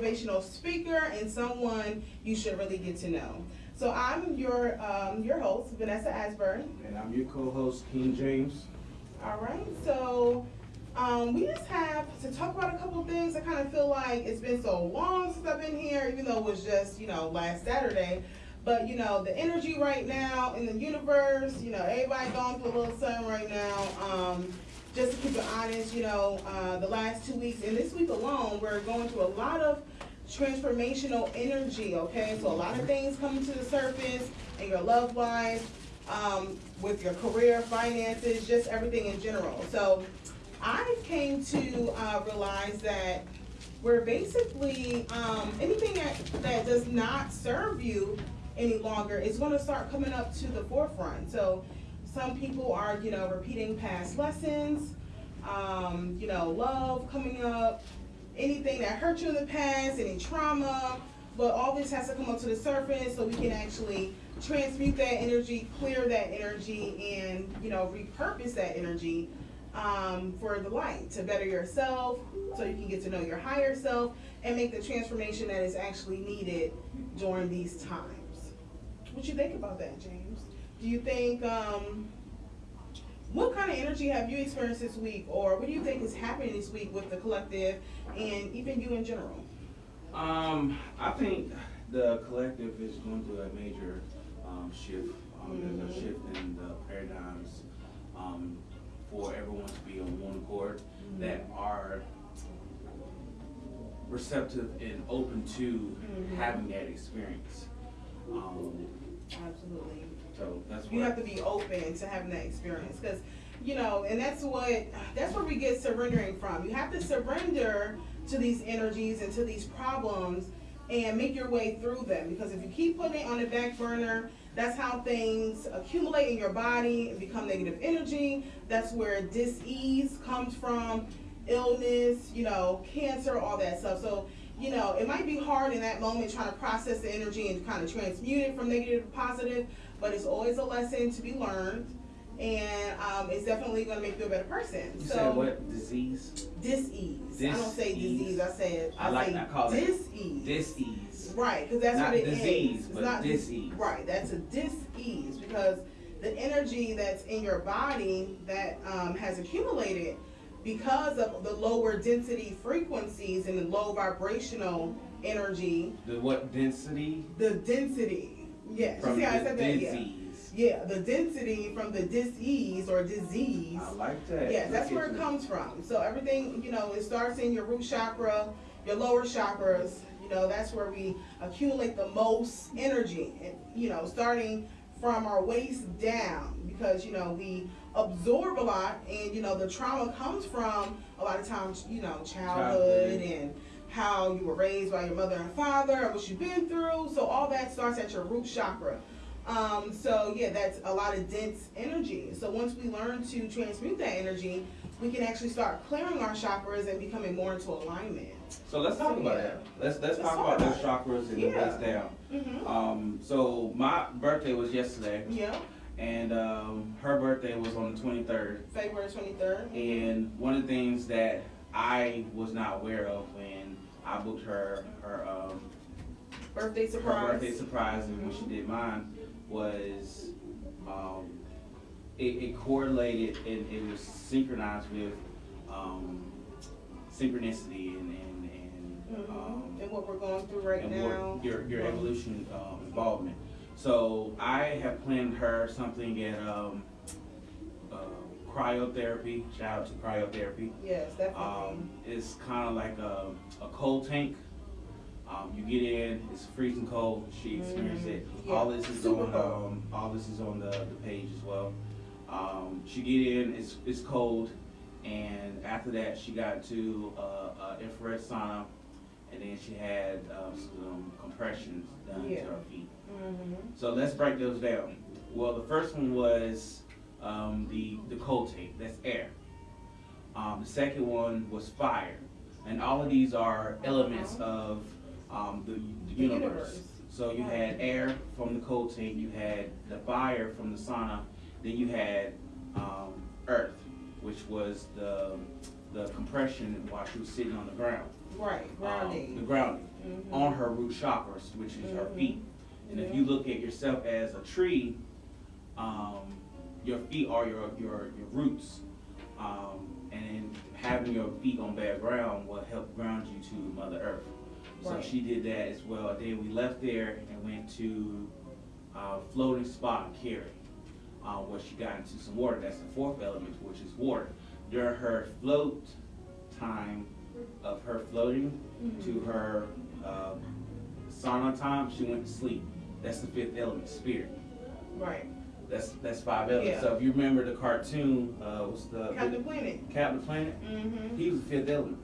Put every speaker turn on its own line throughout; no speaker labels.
motivational speaker and someone you should really get to know. So I'm your um, your host, Vanessa Asburn.
And I'm your co-host, King James.
All right, so um, we just have to talk about a couple things. I kind of feel like it's been so long since I've been here, even though it was just, you know, last Saturday. But, you know, the energy right now in the universe, you know, everybody going through a little something right now. Um, just to keep it honest, you know, uh, the last two weeks and this week alone, we're going through a lot of transformational energy, okay? So a lot of things coming to the surface in your love life, um, with your career, finances, just everything in general. So I came to uh, realize that we're basically, um, anything that, that does not serve you any longer is going to start coming up to the forefront. So some people are, you know, repeating past lessons, um, you know, love coming up, anything that hurt you in the past, any trauma, but all this has to come up to the surface so we can actually transmute that energy, clear that energy, and, you know, repurpose that energy um, for the light to better yourself so you can get to know your higher self and make the transformation that is actually needed during these times. What do you think about that, James? Do you think, um, what kind of energy have you experienced this week or what do you think is happening this week with the collective and even you in general?
Um, I think the collective is going through a major um, shift. Um, There's a
Mhm.
shift in the paradigms um, for everyone to be on one accord that are receptive and open to
Mhm.
having that experience. Um,
Absolutely.
So that's what
You have to be open to having that experience because, you know, and that's what, that's where we get surrendering from. You have to surrender to these energies and to these problems and make your way through them because if you keep putting it on the back burner, that's how things accumulate in your body and become negative energy. That's where dis-ease comes from, illness, you know, cancer, all that stuff. So, you know, it might be hard in that moment trying to process the energy and kind of transmute it from negative to positive, but it's always a lesson to be learned. And um, it's definitely going to make you a better person.
You
so,
said what disease?
dis-ease. I don't say
Dis-ease.
disease. I said
I like
say
I call it
dis-ease.
dis-ease.
Right, because that's
Not
what it is.
disease,
It's
but
not
dis-ease.
Right, that's a dis-ease because the energy that's in your body that um, has accumulated because of the lower density frequencies and the low vibrational energy,
The what density?
the density. Yes,
From
see how I said that? Yeah.
disease.
Yeah, the density from the dis-ease or disease.
I like that.
Yes, that's where it
you.
comes from. So everything, you know, it starts in your root chakra, your lower chakras. You know, that's where we accumulate the most energy. And you know, starting from our waist down, because you know we absorb a lot, and you know the trauma comes from a lot of times, you know, childhood
Childhood.
and how you were raised by your mother and father, and what you've been through. So all that starts at your root chakra. Um, so yeah, that's a lot of dense energy. So once we learn to transmute that energy, we can actually start clearing our chakras and becoming more into alignment.
So let's talk
So,
about
yeah.
that. Let's let's,
Let's
talk
talk
about those chakras and
Yeah.
the waist down.
Mm-hmm.
Um, so my birthday was yesterday,
Yeah,
and um, her birthday was on the 23rd.
February 23rd.
And one of the things that I was not aware of when I booked her her um,
Birthday
her
surprise.
birthday surprise and when she did mine was um, it, it correlated and it was synchronized with um, synchronicity and and, and
Mhm.
um,
and what we're going through right
and
now.
what your your
Mhm.
evolution um, involvement. So I have planned her something at um, cryotherapy. Shout out to cryotherapy.
Yes, definitely.
Um, it's kind of like a, a cold tank. Um, you get in, it's freezing cold. She experienced it.
Mm, yeah,
All this is
super
on um, all this is on the, the page as well. Um, she get in, it's it's cold, and after that she got to uh, uh, infrared sauna, and then she had um, some compressions done
Yeah.
to her feet.
hmm
So let's break those down. Well, the first one was um, the the cold tape. That's air. Um, the second one was fire, and all of these are elements of um, the, the universe.
universe.
So you had air from the cold tape, you had the fire from the sauna, then you had um, earth, which was the the compression while she was sitting on the ground.
Right,
Um, the
grounding.
grounding.
Mhm.
on her root chakras, which is her
Mhm.
feet. And if you look at yourself as a tree, um, your feet are your, your, your roots. Um, and having your feet on bad ground will help ground you to Mother Earth. So
Right.
she did that as well. Then we left there and went to uh, floating spot in Cary, uh, where she got into some water. That's the fourth element, which is water. During her float time of her floating to
Mhm.
her uh, sauna time, she went to sleep. That's the fifth element, spirit.
Right.
That's that's five elements.
Yeah.
So if you remember the cartoon, uh, what's the
Captain Planet.
Captain Planet?
Mm-hmm.
He was the fifth element.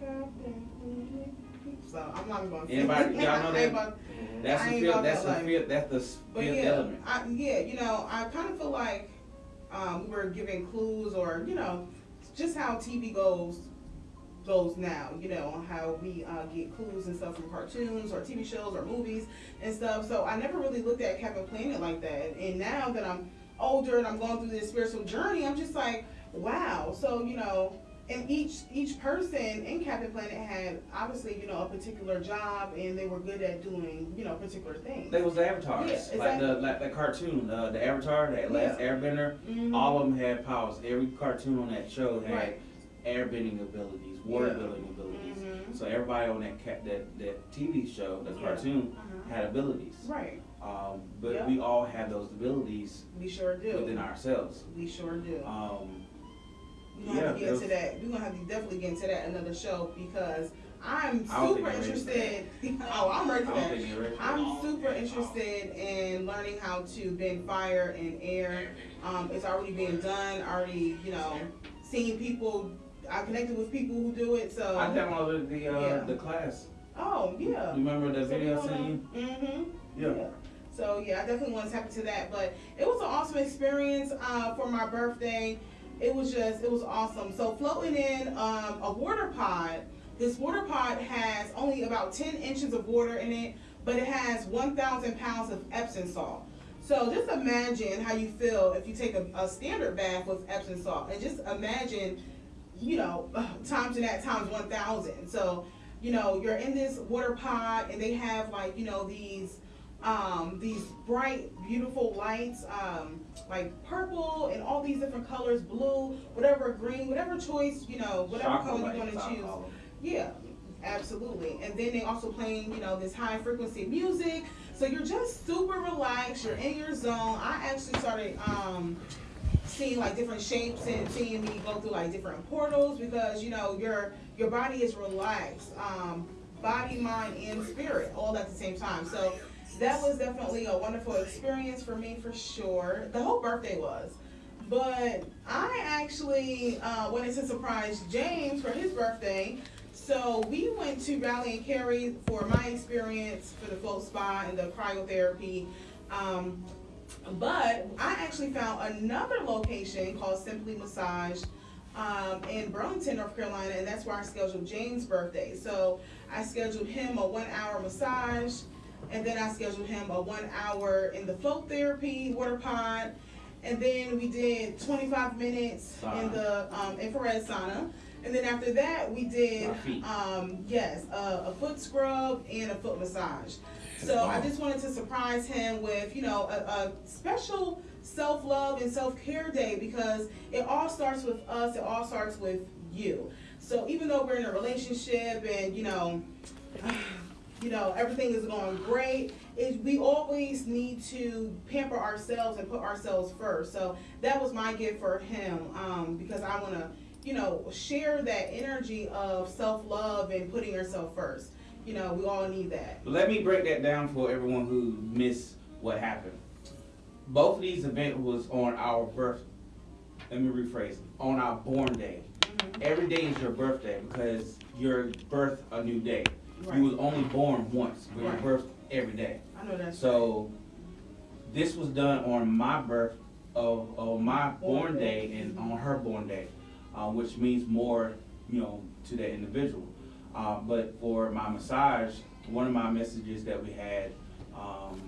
Captain Planet. So I'm not going to.
Anybody- y'all know that? That's the
ain't
fifth. That's
that
the
life.
fifth. That's the
But
fifth
yeah,
element.
I, yeah, you know, I kind of feel like um, we were giving clues, or you know, just how TV goes goes now. You know on how we uh, get clues and stuff from cartoons or TV shows or movies and stuff. So I never really looked at Captain Planet like that. And now that I'm older and I'm going through this spiritual journey, I'm just like, wow. So you know. And each each person in Captain Planet had obviously you know a particular job and they were good at doing you know particular things.
They was the avatars,
Yeah,
like the like the cartoon, uh, the Avatar, that last
Yeah.
Airbender.
Mhm.
All of them had powers. Every cartoon on that show had
Right.
airbending abilities, water
Yeah.
building abilities.
Mhm.
So everybody on that cat that that TV show, the
Yeah.
cartoon,
Uh-huh.
had abilities.
Right.
Um, but
Yeah.
we all have those abilities
We sure do.
within ourselves.
we sure do.
Um,
We're gonna have to get into that. We're gonna have to definitely get into that another show because I'm
I don't think
super
I'm ready for
interested. oh, I'm ready for that.
think you're ready.
I'm super interested in learning how to bend fire and air. Um, it's already being done. Already, you know, seeing people. I connected with people who do it. So.
I downloaded the uh,
Yeah.
the class.
oh yeah.
You remember the video I sent you?
Mm-hmm.
Yeah.
So yeah, I definitely want to tap into that. But it was an awesome experience uh, for my birthday. It was just, it was awesome. So floating in um, a water pod. This water pod has only about 10 inches of water in it, but it has 1,000 pounds of Epsom salt. So just imagine how you feel if you take a, a standard bath with Epsom salt, and just imagine, you know, times and that times 1,000. So, you know, you're in this water pod, and they have like, you know, these um, these bright, beautiful lights, um, like purple and all these different colors, blue, whatever, green, whatever choice, you know, whatever
Chocolate
color you want to choose. Yeah, absolutely. And then they also playing, you know, this high frequency music. So you're just super relaxed. You're in your zone. I actually started um, seeing like different shapes and seeing me go through like different portals because you know your your body is relaxed, um, body, mind, and spirit all at the same time. So that was definitely a wonderful experience for me for sure. The whole birthday was. But I actually uh, wanted to surprise James for his birthday. So we went to Raleigh and Cary for my experience for the float spa and the cryotherapy. Um, but I actually found another location called Simply Massage um, in Burlington, North Carolina, and that's where I scheduled James' birthday. So I scheduled him a one hour massage, and then I scheduled him a one hour in the float therapy water pod, and then we did 25 minutes in the um, infrared sauna. And then after that, we did, um, yes, a, a foot scrub and a foot massage. So I just wanted to surprise him with, you know, a, a special self-love and self-care day because it all starts with us. It all starts with you. So even though we're in a relationship and, you know, you know, everything is going great, is we always need to pamper ourselves and put ourselves first. So that was my gift for him um, because I want to, you know, share that energy of self-love and putting yourself first. You know, we all need that.
Let me break that down for everyone who missed what happened. Both of these events was on our birth. Let me rephrase. On our born day.
Mhm.
Every day is your birthday because you're birth a new day.
Right.
You was only born once, but
Right.
you're birthed every day.
I know that's
So this was done on my birth of, of my
Born
born
day.
day and on her born day, uh, which means more, you know, to that individual. Uh, but for my massage, one of my messages that we had um,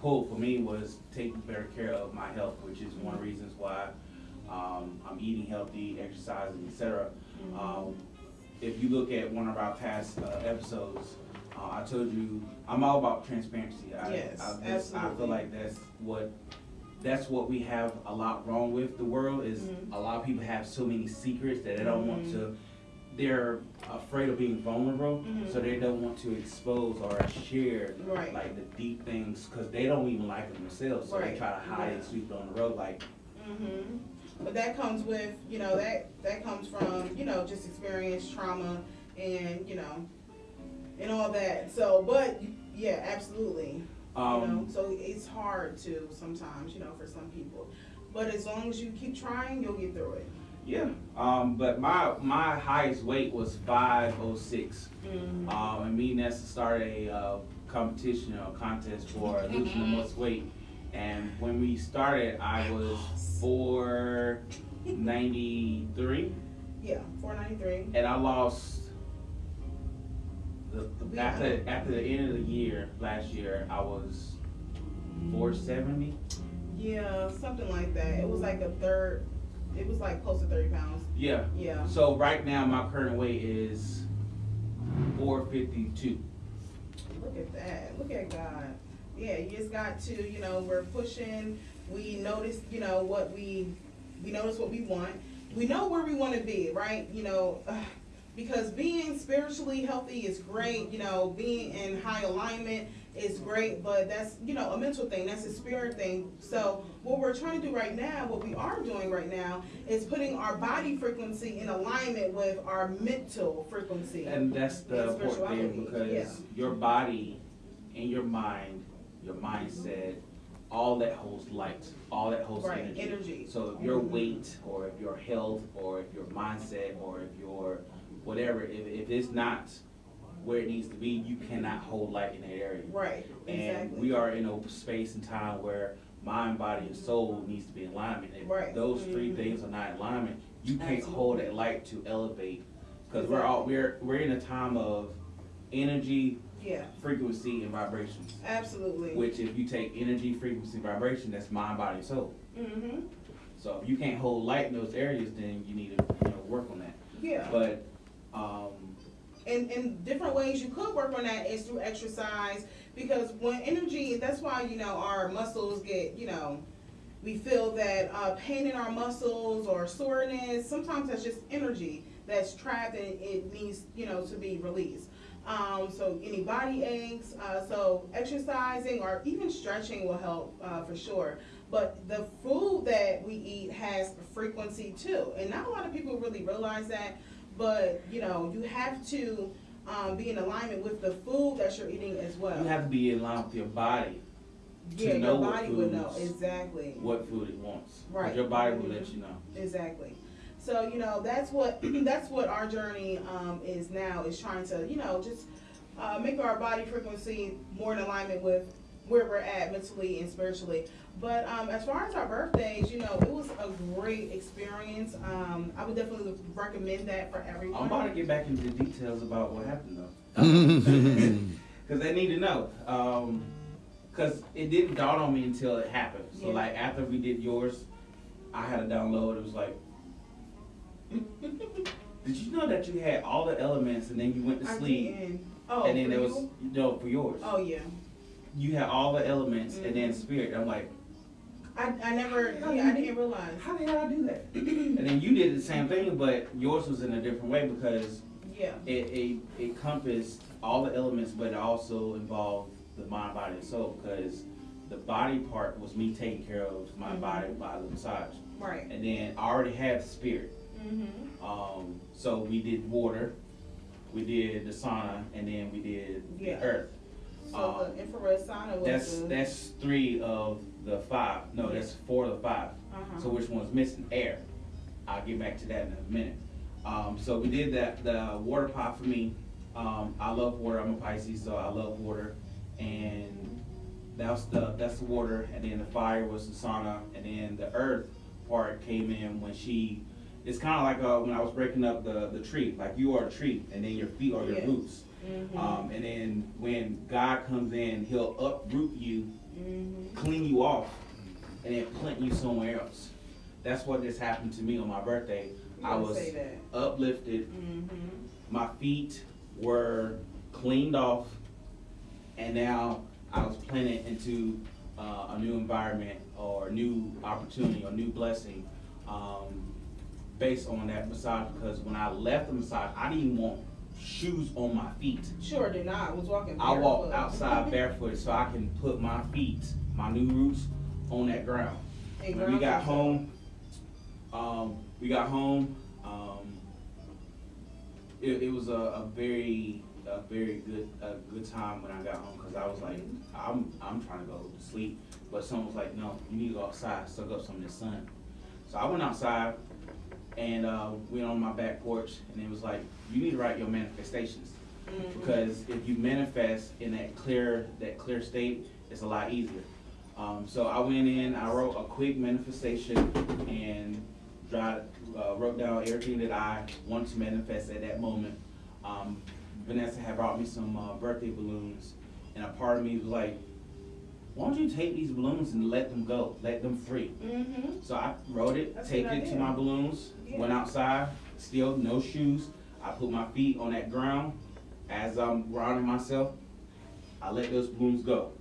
pulled for me was taking better care of my health, which is one of the reasons why um, I'm eating healthy, exercising, etc.
Mhm.
Um, if you look at one of our past uh, episodes, Uh, I told you, I'm all about transparency. I,
Yes,
I, this- I feel like that's what, that's what we have a lot wrong with the world is
Mhm.
a lot of people have so many secrets that they don't want
Mhm.
to, they're afraid of being vulnerable,
Mhm.
so they don't want to expose or share
Right.
like the deep things, cause they don't even like them themselves, so they try to hide
Yeah.
and sweep it on the road like,
hmm But that comes with, you know, that, that comes from, you know, just experience, trauma, and, you know, and all that. So, but, yeah, absolutely. you know,
um,
so it's hard to sometimes, you know, for some people. But as long as you keep trying, you'll get through it.
Yeah, um, but my, my highest weight was five oh six.
Mm-hmm.
Um, and me and Nessa started a uh, competition or contest for losing the most weight. And when we started, I was four ninety three,
Yeah, four ninety three.
and I lost. The, the, after after the end of the year last year, I was four seventy.
Yeah, something like that. It was like a third. It was like close to thirty pounds.
Yeah.
Yeah.
So right now, my current weight is four fifty two.
Look at that. Look at God. Yeah, you just got to, you know, we're pushing. We notice, you know, what we, we notice what we want. We know where we want to be, right? You know, uh, because being spiritually healthy is great. You know, being in high alignment is great, but that's, you know, a mental thing. That's a spirit thing. So what we're trying to do right now, what we are doing right now, is putting our body frequency in alignment with our mental frequency.
And that's the
And
important thing
spirituality, yeah.
because your body and your mind, your mindset, all that holds light, all that holds
Right,
energy.
energy.
So if your
Mhm.
weight or if your health or if your mindset or if your whatever, if, if it's not where it needs to be, you cannot hold light in that area.
Right,
And
exactly.
we are in a space and time where mind, body, and soul needs to be in alignment. If
Right.
those three
Mhm.
things are not in alignment, you can't
Absolutely.
hold that light to elevate. Because we're all we're we're in a time of energy,
Yeah,
frequency, and vibrations.
absolutely.
Which, if you take energy, frequency, vibration, that's mind, body, and soul.
Mm-hmm,
So if you can't hold light in those areas, then you need to you know work on that.
yeah.
But um,
And, and different ways you could work on that is through exercise, because when energy, that's why, you know, our muscles get, you know, we feel that, uh, pain in our muscles or soreness, sometimes that's just energy that's trapped and it needs, you know, to be released. Um, so any body aches, uh, so exercising or even stretching will help, uh, for sure. But the food that we eat has frequency too, and not a lot of people really realize that. But you know, you have to um, be in alignment with the food that you're eating as well.
you have to be in line with your body, to
yeah,
know
your body would know exactly.
what food it wants.
Right.
Your body will let you know.
Exactly. So you know that's what that's what our journey um, is now is trying to you know just uh, make our body frequency more in alignment with where we're at mentally and spiritually. But um, as far as our birthdays, you know, it was a great experience. Um, I would definitely recommend that for everyone.
I'm about to get back into the details about what happened though. Because they need to know. Because it didn't dawn on me until it happened. So,
Yeah.
like, after we did yours, I had to download. It was like, did you know that you had all the elements and then you went to
I
sleep?
didn't. Oh,
and then
for
there was,
you?
no, for yours.
Oh yeah.
You had all the elements and then
Mhm.
spirit. I'm like,
I, I never. Yeah, I didn't realize.
how the hell I do that? and then you did the same thing, but yours was in a different way because
Yeah.
it, it, it encompassed all the elements, but it also involved the mind, body, and soul. Because the body part was me taking care of my
Mhm.
body by the massage,
Right.
and then I already had the spirit.
Mm-hmm.
Um, so we did water, we did the sauna, and then we did
Yeah.
the earth.
So
Um,
the infrared sauna was.
That's
the,
that's three of the five. No, that's four of the five.
Uh-huh.
So which one's missing? Air. I'll get back to that in a minute. Um, so we did that. The water pot for me. Um, I love water. I'm a Pisces, so I love water. And that's the that's the water. And then the fire was the sauna. And then the earth part came in when she. It's kind of like uh, when I was breaking up the the tree. Like you are a tree, and then your feet are your
Yeah.
roots.
Mhm.
Um, and then when God comes in, He'll uproot you
Mhm.
clean you off and then plant you somewhere else. That's what just happened to me on my birthday.
You
I was uplifted.
Mhm.
My feet were cleaned off and now I was planted into uh, a new environment or a new opportunity or new blessing um, based on that massage. Because when I left the massage, I didn't even want shoes on my feet.
Sure did not. I was walking
I walk outside barefoot so I can put my feet, my new roots, on that ground.
And
When we got home, um, we got home, um, it, it was a, a very, a very good, a good time when I got home, cause I was like, I'm, I'm trying to go to sleep, but someone was like, no, you need to go outside, soak up some of the sun. So I went outside and, uh, went on my back porch and it was like, you need to write your manifestations.
Mhm.
Because if you manifest in that clear, that clear state, it's a lot easier. Um, so I went in, I wrote a quick manifestation and tried, uh, wrote down everything that I want to manifest at that moment. Um, Vanessa had brought me some, uh, birthday balloons and a part of me was like, why don't you take these balloons and let them go, let them free?
Mhm.
So I wrote it,
That's a
taped it to my balloons, went outside, still no shoes. I put my feet on that ground. As I'm grounding myself, I let those balloons go.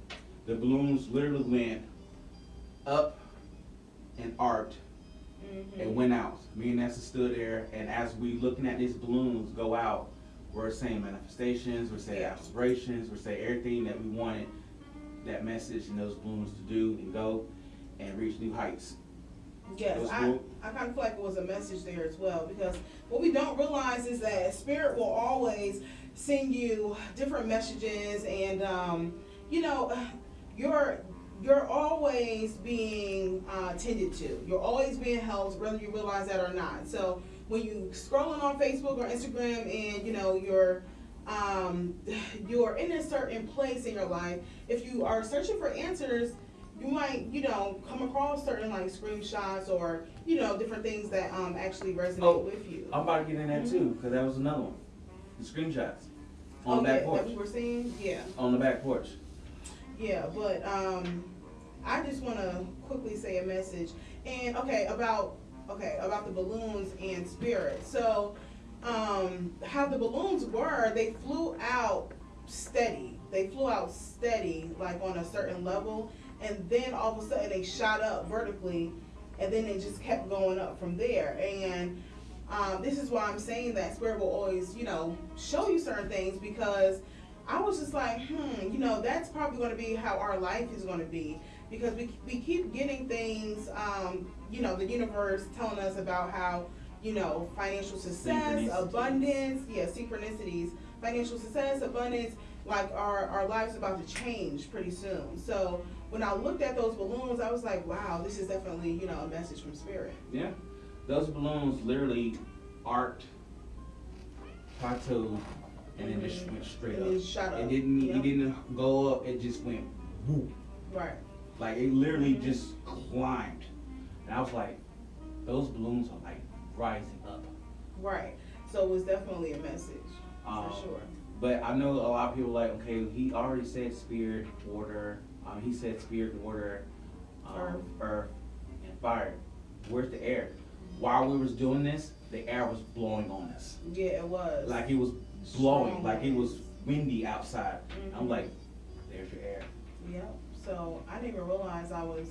The balloons literally went up and arced
Mhm.
and went out. Me and Nessa stood there, and as we looking at these balloons go out, we're saying manifestations, we're saying
Yeah.
aspirations, we're saying everything that we wanted that message and those balloons to do and go and reach new heights.
Yes, I. I kind of feel like it was a message there as well because what we don't realize is that spirit will always send you different messages and um, you know you're you're always being uh, tended to. You're always being helped, whether you realize that or not. So when you scrolling on Facebook or Instagram and you know you're um, you're in a certain place in your life, if you are searching for answers, you might, you know, come across certain like screenshots or, you know, different things that um actually resonate
Oh,
with you.
I'm about to get in that too, because that was another one. The screenshots on
oh,
the back
yeah,
porch.
that we were seeing, yeah,
On the back porch.
yeah. But um, I just want to quickly say a message and okay about okay about the balloons and spirit. So um, how the balloons were, they flew out steady. They flew out steady, like on a certain level, and then all of a sudden they shot up vertically, and then it just kept going up from there. And um, this is why I'm saying that spirit will always, you know, show you certain things because I was just like, hmm, you know, that's probably going to be how our life is going to be because we, we keep getting things, um, you know, the universe telling us about how, you know, financial success, abundance, yeah, synchronicities, financial success, abundance, like our, our lives about to change pretty soon. So when I looked at those balloons, I was like, wow, this is definitely, you know, a message from spirit.
Yeah. Those balloons literally arced, plateaued, and then just went straight up.
then shot up.
It didn't.
Yep.
It didn't go up. It just went whoop.
Right.
Like it literally
Mhm.
just climbed. And I was like, those balloons are like rising up.
Right. So it was definitely a message,
Um,
for sure.
But I know a lot of people like, okay, he already said spirit, water. Um, he said spirit, water, um,
Earth.
earth, and fire. Where's the air? While we was doing this, the air was blowing on us.
Yeah, it was.
Like it was blowing,
Strong
like it was windy outside. I'm
Mhm.
like, there's your air.
Yep. So I didn't even realize I was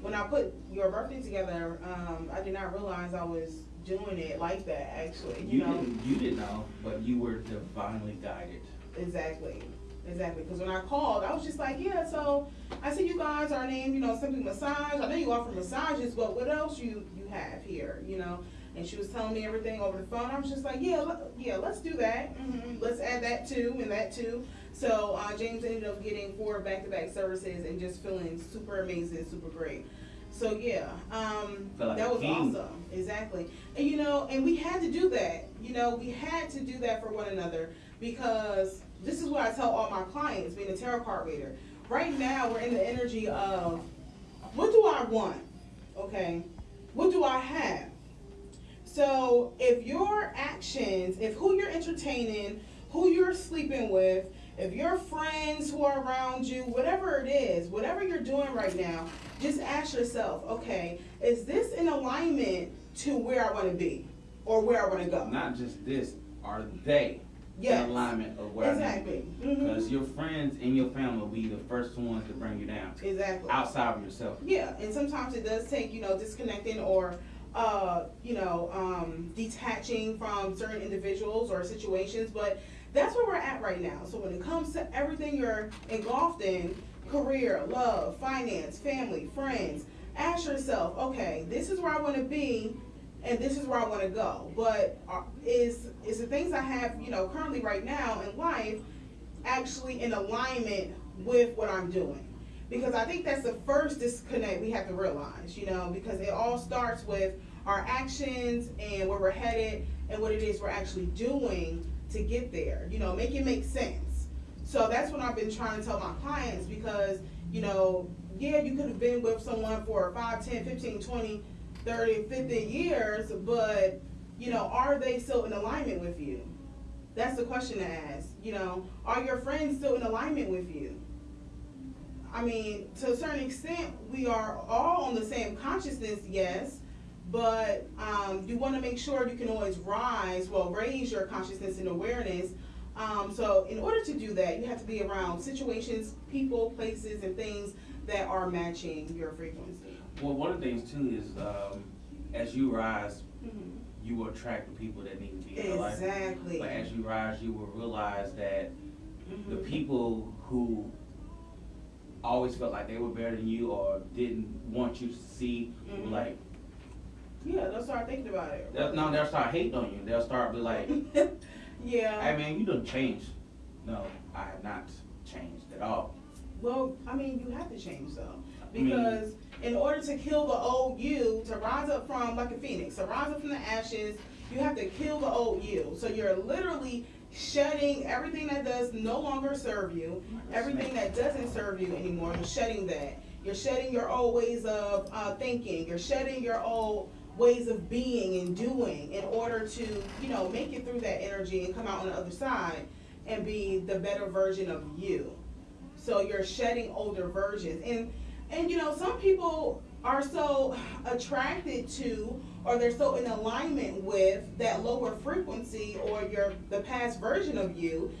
when I put your birthday together. Um, I did not realize I was doing it like that. Actually, you,
You,
know.
didn't, you didn't know, but you were divinely guided.
Exactly. Exactly. Because when I called, I was just like, yeah. So I see you guys are named, you know, Simply Massage. I know you offer massages, but what else you you have here, you know? And she was telling me everything over the phone. I was just like, yeah, yeah, let's do that. hmm Let's add that too and that too. So uh, James ended up getting four back-to-back services and just feeling super amazing, super great. So yeah, um,
like
that was awesome. Exactly. And you know, and we had to do that. You know, we had to do that for one another because this is what I tell all my clients, being a tarot card reader. Right now, we're in the energy of what do I want? Okay, what do I have? So if your actions, if who you're entertaining, who you're sleeping with, if your friends who are around you, whatever it is, whatever you're doing right now, just ask yourself, okay, is this in alignment to where I want to be or where I want to go?
Not just this, are they
Yes.
in alignment of where to
Exactly. Mhm.
Because your friends and your family will be the first ones to bring you down,
Exactly.
outside of yourself.
Yeah, and sometimes it does take, you know, disconnecting or, uh, you know, um, detaching from certain individuals or situations, but that's where we're at right now. So when it comes to everything you're engulfed in, career, love, finance, family, friends, ask yourself, okay, this is where I wanna be, and this is where I wanna go. But are, is, is the things I have, you know, currently right now in life actually in alignment with what I'm doing? Because I think that's the first disconnect we have to realize, you know, because it all starts with our actions and where we're headed and what it is we're actually doing to get there. You know, make it make sense. So that's what I've been trying to tell my clients because, you know, yeah, you could have been with someone for 5, 10, 15, 20, 30, 50 years, but, you know, are they still in alignment with you? That's the question to ask. You know, are your friends still in alignment with you? I mean, to a certain extent, we are all on the same consciousness, yes, but um, you want to make sure you can always rise, well, raise your consciousness and awareness. Um, so, in order to do that, you have to be around situations, people, places, and things that are matching your frequency.
Well, one of the things too is, um, as you rise,
Mhm.
you will attract the people that need to be in your life.
Exactly.
But as you rise, you will realize that the
Mhm.
people who always felt like they were better than you or didn't want you to see,
Mhm.
like,
Yeah, they'll start thinking about it.
they'll, no, they'll start hating on you. They'll start be like,
yeah.
"Hey man, you done changed." No, I have not changed at all.
Well, I mean, you have to change though,
I mean-
because in order to kill the old you, to rise up from like a phoenix, to rise up from the ashes, you have to kill the old you. So you're literally shedding everything that does no longer serve you, everything that doesn't serve you anymore. You're shedding that. You're shedding your old ways of uh, thinking. You're shedding your old ways of being and doing in order to, you know, make it through that energy and come out on the other side and be the better version of you. So you're shedding older versions. And and you know, some people are so attracted to or they're so in alignment with that lower frequency or your the past version of you.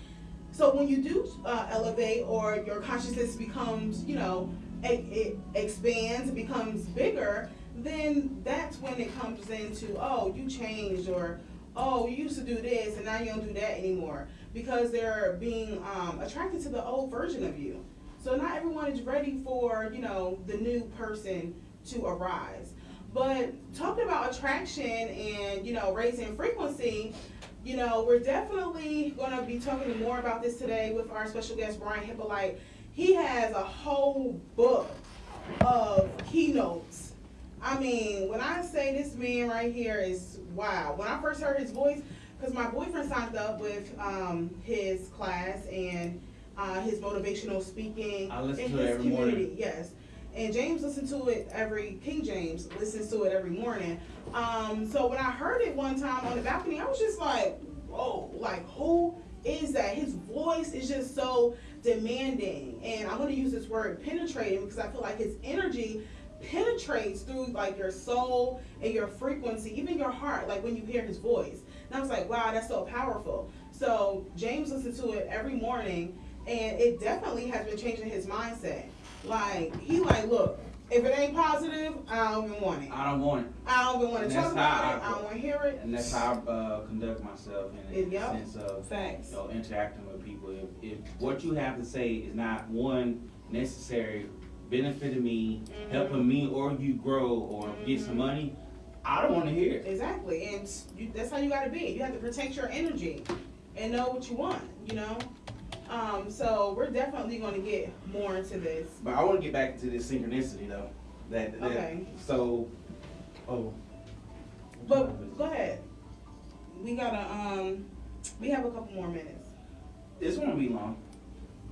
So when you do uh, elevate or your consciousness becomes, you know, it, it expands, becomes bigger, then that's when it comes into, oh, you changed or oh, you used to do this and now you don't do that anymore because they're being um, attracted to the old version of you. So not everyone is ready for, you know, the new person to arise. But talking about attraction and, you know, raising frequency, you know, we're definitely going to be talking more about this today with our special guest, Brian Hippolyte. He has a whole book of keynotes. I mean, when I say this man right here is wow. When I first heard his voice, because my boyfriend signed up with um, his class and uh, his motivational speaking
I listen
in
to it
his
every morning.
community. Yes, and James listens to it every. King James listens to it every morning. Um, so when I heard it one time on the balcony, I was just like, whoa, like who is that? His voice is just so demanding, and I'm going to use this word penetrating because I feel like his energy penetrates through like your soul and your frequency, even your heart, like when you hear his voice. And I was like, wow, that's so powerful. So James listens to it every morning, and it definitely has been changing his mindset. Like he like, look, if it ain't positive, I don't even want it.
I don't want it.
I don't even want to talk about it.
I-
I don't want to hear it.
And that's how I uh, conduct myself in the
Yep.
sense of
Facts.
you know, interacting with people. If, if what you have to say is not one necessary benefiting me,
Mhm.
helping me, or you grow or get some
Mhm.
money, I don't want to hear it.
Exactly, and you, that's how you got to be. You have to protect your energy and know what you want. You know. Um, so we're definitely going to get more into this.
But I want to get back into this synchronicity though. That, that
Okay.
so oh.
But go ahead. We gotta um, we have a couple more minutes,
This won't be long.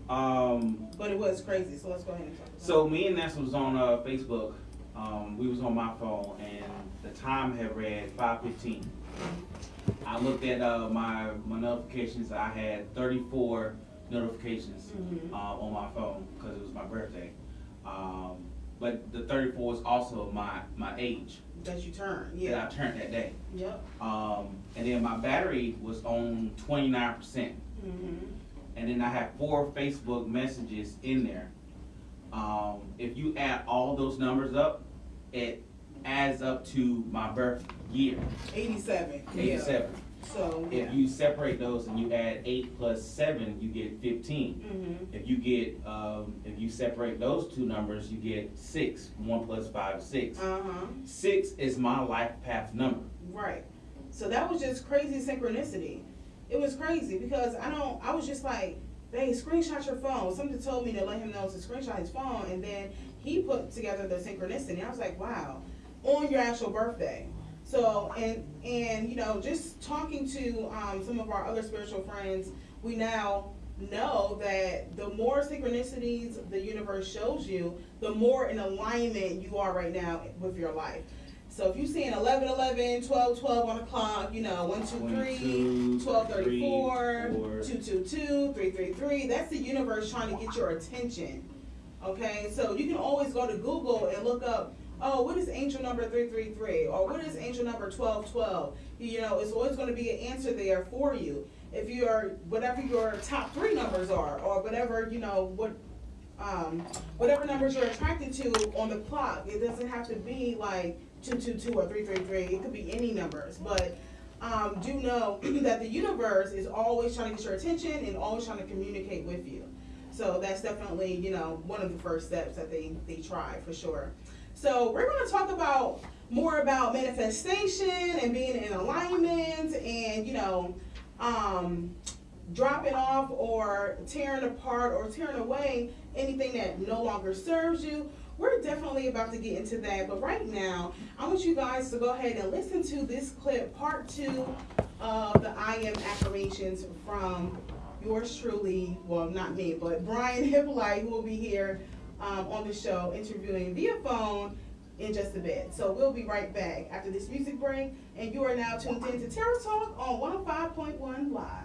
Um,
but it was crazy. So let's go ahead and talk. About
So me and Nessa was on uh, Facebook. Um, we was on my phone, and the time had read five fifteen. I looked at uh, my my notifications. I had thirty four notifications
Mhm.
uh, on my phone because it was my birthday. Um, but the thirty-four is also my, my age
That you turn,
that
yeah,
I turned that day.
yep.
Um, and then my battery was on twenty-nine percent.
Mm-hmm.
And then I have four Facebook messages in there. Um, if you add all those numbers up, it adds up to my birth year,
Eighty-seven, yeah. So, yeah.
If you separate those and you add eight plus seven, you get fifteen.
Mm-hmm,
If you get, um, if you separate those two numbers, you get six. One plus five six.
uh-huh,
Six is my life path number.
right. So that was just crazy synchronicity. It was crazy because I don't, I was just like, they screenshot your phone. Something told me to let him know to screenshot his phone and then he put together the synchronicity. I was like, wow, on your actual birthday. So, and, and, you know, just talking to, um, some of our other spiritual friends, we now know that the more synchronicities the universe shows you, the more in alignment you are right now with your life. So if you see an 11, 11, 12, 12 on the clock, you know, 1, 2, 3,
22,
12, 34,
four.
2, 2, 2, 3, 3, 3, that's the universe trying to get your attention. Okay, so you can always go to Google and look up, oh, what is angel number 333? Or what is angel number 1212? You know, it's always going to be an answer there for you. If you're, whatever your top three numbers are, or whatever, you know, what, um, whatever numbers you're attracted to on the clock, it doesn't have to be like 222 or 333, it could be any numbers. But um, do know that the universe is always trying to get your attention and always trying to communicate with you. So that's definitely, you know, one of the first steps that they, they try for sure. So we're going to talk about more about manifestation and being in alignment and, you know, um, dropping off or tearing apart or tearing away anything that no longer serves you. We're definitely about to get into that, but right now, I want you guys to go ahead and listen to this clip, part two of the I am affirmations from yours truly, well, not me, but Brian Hippolyte, who will be here um, on the show interviewing via phone in just a bit. So we'll be right back after this music break, and you are now tuned in to Terra Talk on 105.1 Live.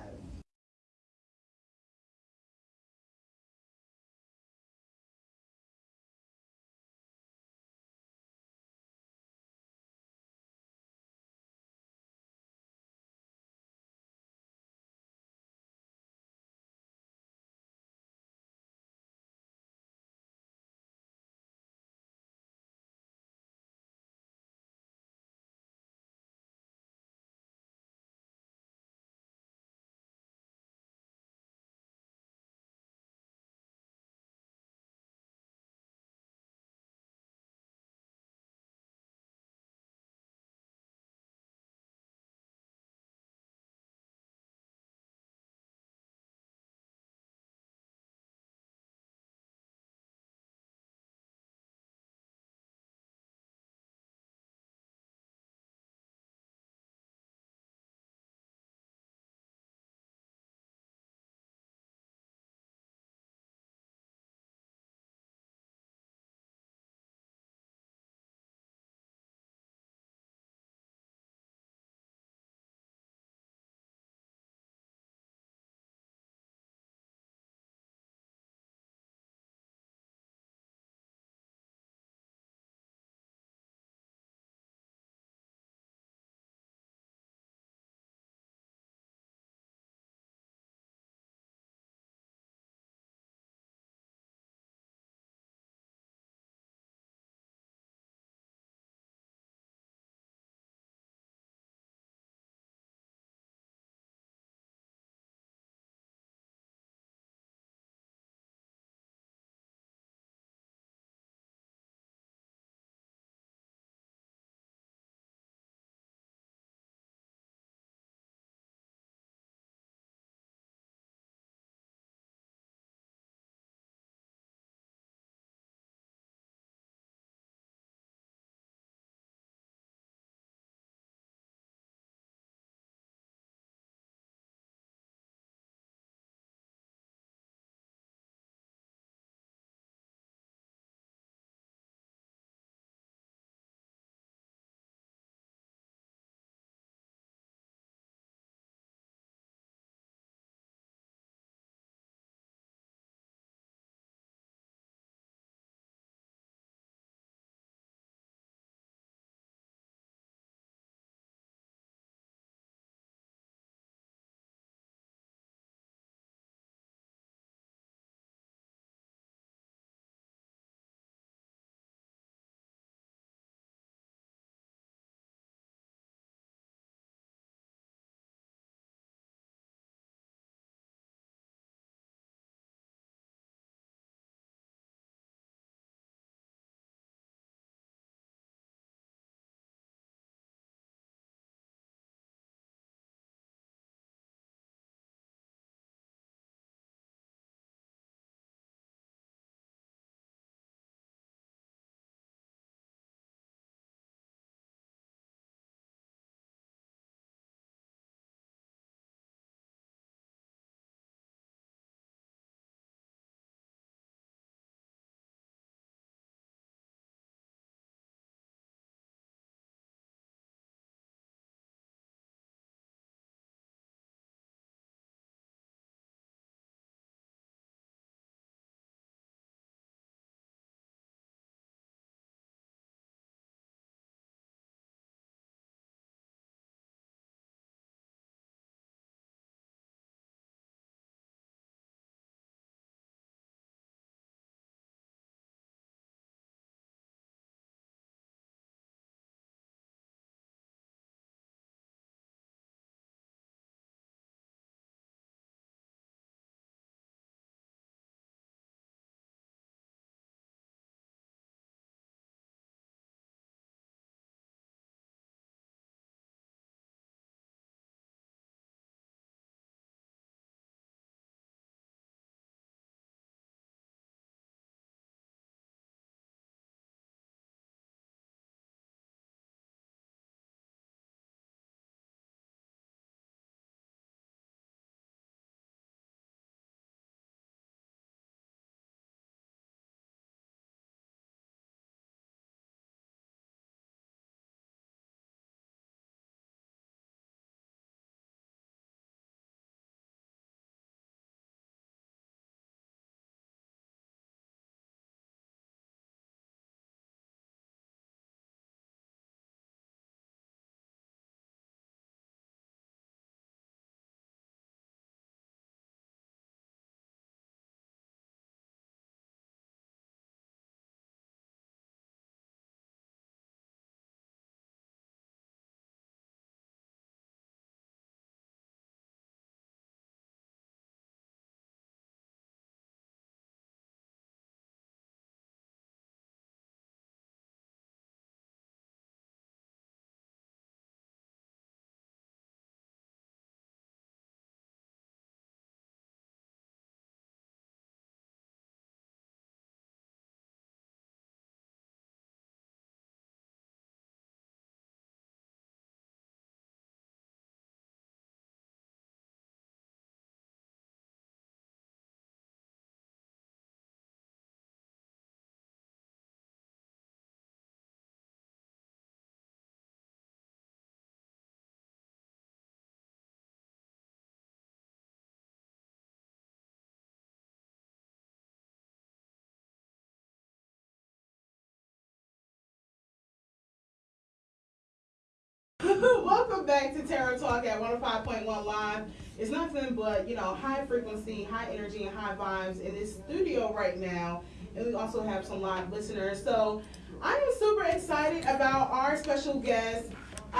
Welcome back to Tarot Talk at 105.1 Live. It's nothing but, you know, high frequency, high energy, and high vibes in this studio right now. And we also have some live listeners. So I am super excited about our special guest.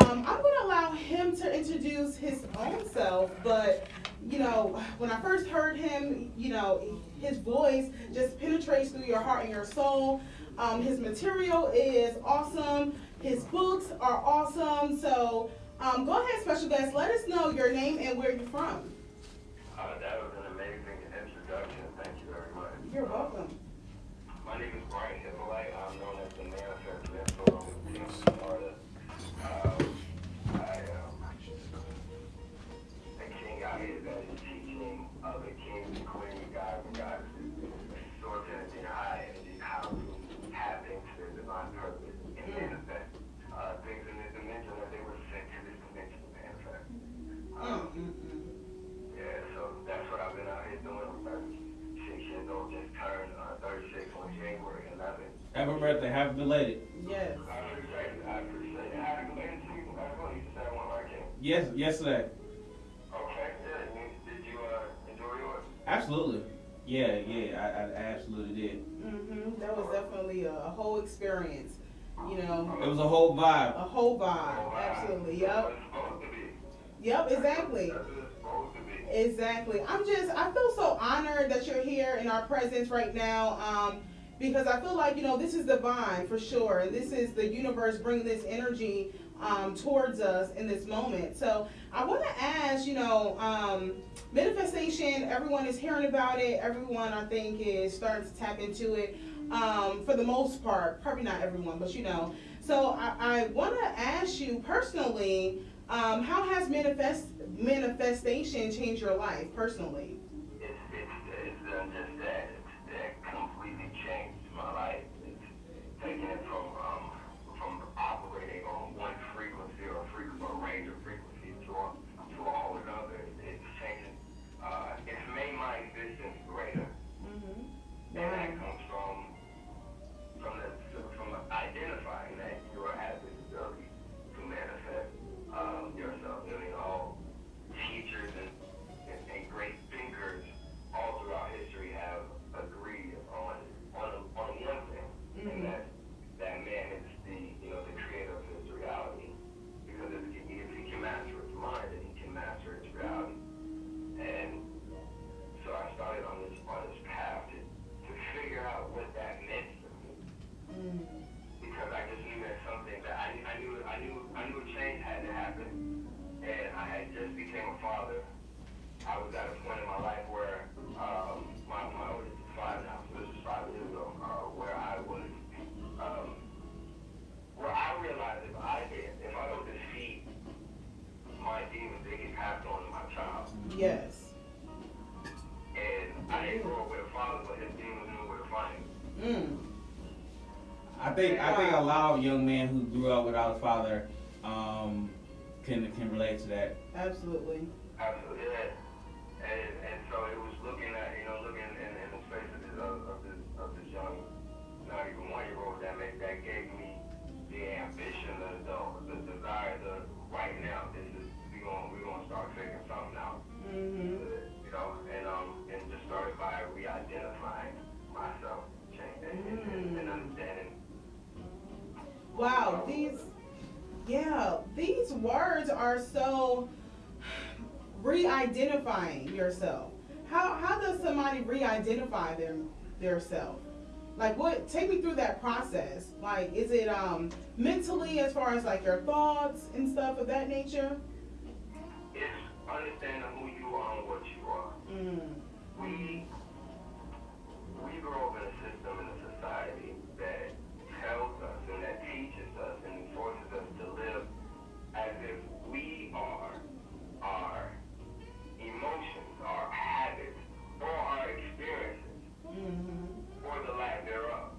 Um, I'm going to allow him to introduce his own self, but you know, when I first heard him, you know, his voice just penetrates through your heart and your soul. Um, his material is awesome. His books are awesome. So um, go ahead, special guest. Let us know your name and where you're from.
Uh, that was an amazing introduction. Thank you very much.
You're welcome. Yes,
yesterday.
Okay, good. Did you uh, enjoy yours?
Absolutely. Yeah, yeah, I, I I absolutely did.
Mm-hmm. That was definitely a, a whole experience. You know,
It was a whole vibe.
a whole vibe. Absolutely. Yep.
what it's supposed to be.
Yep. Exactly.
That's what it's supposed to be.
Exactly. I'm just, I feel so honored that you're here in our presence right now um, because I feel like, you know, this is divine for sure. And this is the universe bringing this energy um, towards us in this moment. So I want to ask, you know, um, manifestation, everyone is hearing about it. Everyone, I think, is starting to tap into it um, for the most part. Probably not everyone, but you know. So I, I want to ask you personally, um, how has manifest manifestation changed your life personally?
It's, it's, it's just that. That completely changed my life. It's it from think a young men who grew up Wow. These. Yeah. These words are so re-identifying yourself. How how does somebody
re-identify
their their self? Like what? Take me through that process. Like, is it um mentally, as far as like your thoughts and
stuff
of that nature? It's understanding who you are and what you are.
Mm.
we we grow up in a system in a society that tells our emotions, our habits, or our experiences, mm-hmm. or the lack thereof.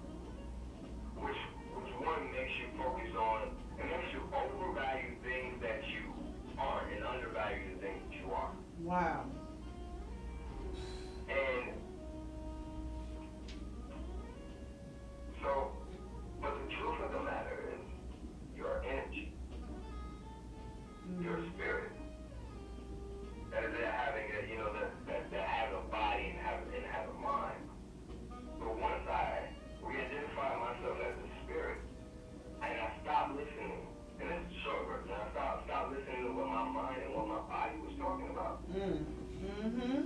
Which, which one makes you focus on,
it makes you overvalue things that you aren't and undervalue the things that
you
are. Wow. And so, but the truth of the matter is your energy, mm-hmm. your spirit, that is, they're having
a,
you know, that, that they're having a body and having and
have a mind. But once I re-identify myself as a spirit, and
I stop listening, and this is a short version, I stop stop listening to what my mind and what my body was talking about. Mm.
Mm-hmm.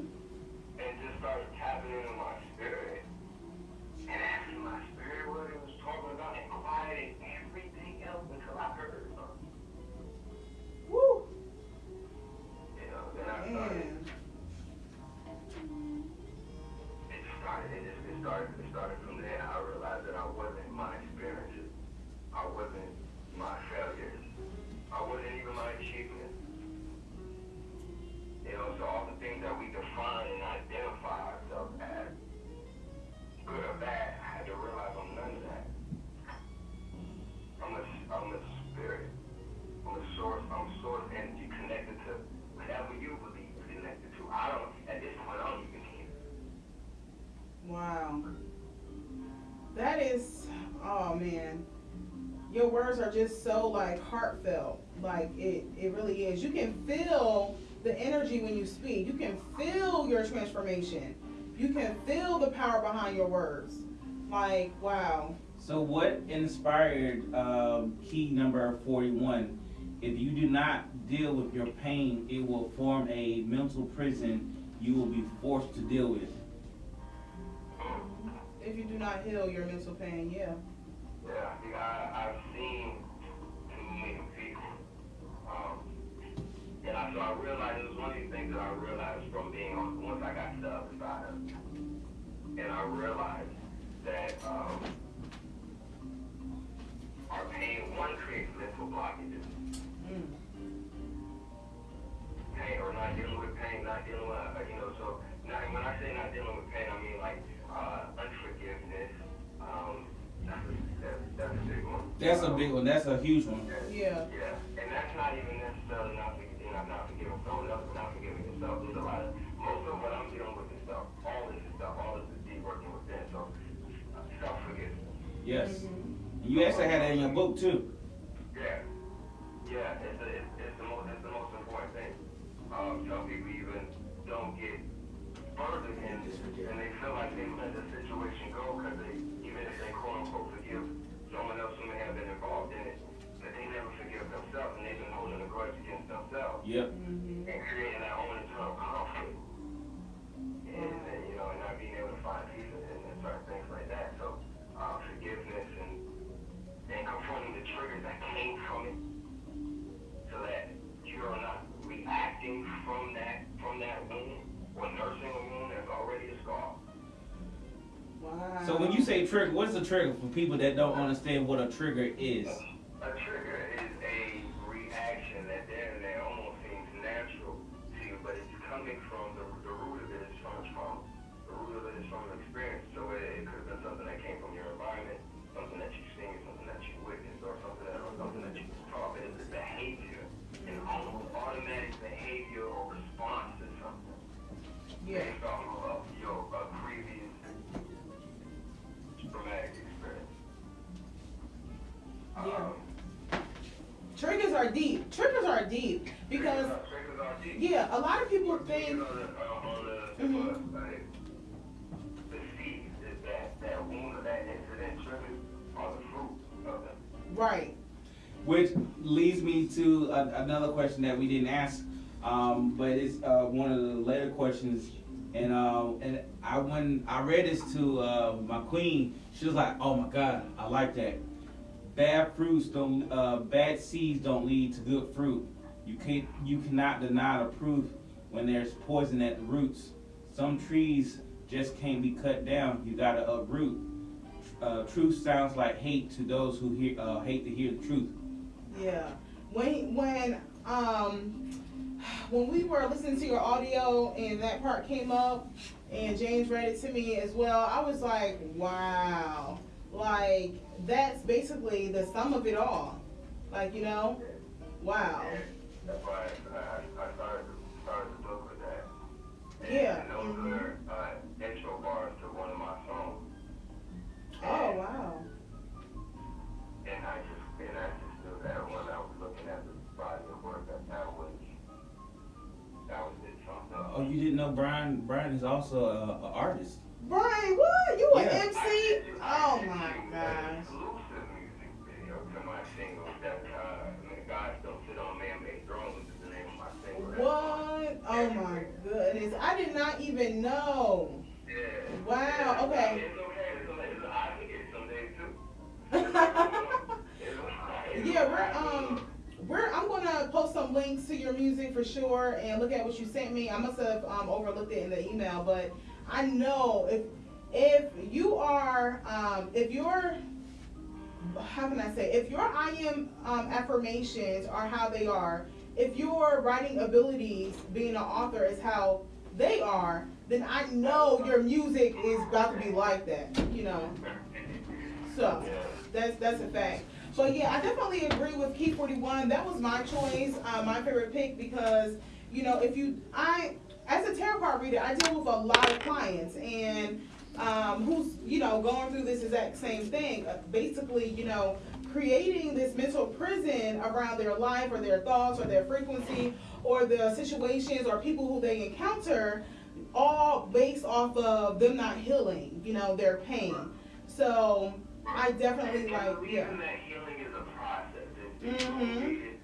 And just started tapping into my spirit and asking my spirit what it was talking about and quieting everything else until I heard. then I started.
It
started, it just it started, it started from there. I realized that I wasn't my experiences. I wasn't my failures. I wasn't even my achievements. You know, so all the things that we define and identify ourselves as, good or bad,
words are just so like heartfelt. Like it, it really is. You can feel the energy when you speak. You can feel your transformation. You can feel the power behind your words. Like, wow.
So what inspired um, key number 41? If you do not deal with your pain, it will form a mental prison you will be forced to deal with.
If you do not heal your mental pain, yeah.
Yeah, I, I've seen too many people. Um, and I, so I realized, it was one of these things that I realized from being on, once I got to the other side of it. And I realized that, um, our pain, one, creates mental blockages.
Mm.
pain or not dealing with pain, not dealing with, uh, you know, so not, when I say not dealing with pain, I mean like uh, unforgiveness. Um, that's, that's a big one.
That's a big one. That's a huge one.
Yeah.
Yeah, and that's not even necessarily not forgiving, not, not forgiving someone else, but not forgiving yourself. There's a lot of, most of what I'm dealing with is stuff, all this is stuff, all this is deep working within, so self-forgiveness.
Yes.
Mhm.
You actually had that in your book too.
Yeah, yeah, it's, the it's, it's the most, it's the most important thing. Um, some people even don't get further in it, and they feel like they let the situation go because they, even if they quote unquote forgive someone else who may have been involved in it, that they never forgive themselves, and they've been holding a grudge against themselves
Yep.
Mhm.
and creating that own internal conflict. And, and you know, and not being able to find peace in, in certain things like that. So, uh, forgiveness and and confronting the triggers that came from it, so that you are not reacting from that from that wound or nursing a wound that's already a scar.
So when you say trigger, what is a trigger for people that don't understand what a trigger is?
A trigger is a reaction that then that almost seems natural to you, but it's coming from the, the root of it is from the root of it is from experience. So it, it could wound or that incident triggers are the fruit of them.
right.
Which leads me to a, another question that we didn't ask, um, but it's uh, one of the later questions. And um, and I when I read this to uh, my queen, she was like, "Oh my God, I like that. Bad fruits don't, uh, bad seeds don't lead to good fruit. You can't, you cannot deny the proof when there's poison at the roots. Some trees just can't be cut down. You gotta uproot. Uh, truth sounds like hate to those who hear, uh, hate to hear the truth.
Yeah. When when um when we were listening to your audio and that part came up and James read it to me as well, I was like, wow. Like that's basically the sum of it all. Like, you know? Wow.
And that's why I, I, I started, started the book with that. And,
Yeah,
And those
mhm.
are, uh, intro bars to one of my songs.
Oh wow.
And I just, and I just knew that when I was looking at the body of work, that that was, that was it, something.
Oh, you didn't know Brian? Brian is also a, a artist.
Brian, what? You an
Yeah.
MC?
I
Oh
did
my
shoot an
gosh.
Exclusive music video to my single that, uh, Man, God Don't Sit on Man-Made
What? Oh my goodness. I did not even know.
Yeah.
Wow, okay.
Okay. It's okay. It's, I forget some days too. It's okay.
Yeah, we're um we're I'm gonna post some links to your music for sure and look at what you sent me. I must have um overlooked it in the email, but I know if if you are, um, if you're, how can I say, if your I am um, affirmations are how they are, if your writing abilities, being an author, is how they are, then I know your music is about to be like that, you know. So that's that's a fact. But yeah, I definitely agree with Key 41. That was my choice, uh, my favorite pick because you know if you I as a tarot card reader, I deal with a lot of clients and um, who's you know going through this exact same thing. Uh, basically, you know, creating this mental prison around their life or their thoughts or their frequency or the situations or people who they encounter, all based off of them not healing, you know, their pain. So I definitely
and,
like yeah.
that healing is a process. It's, it's mm-hmm.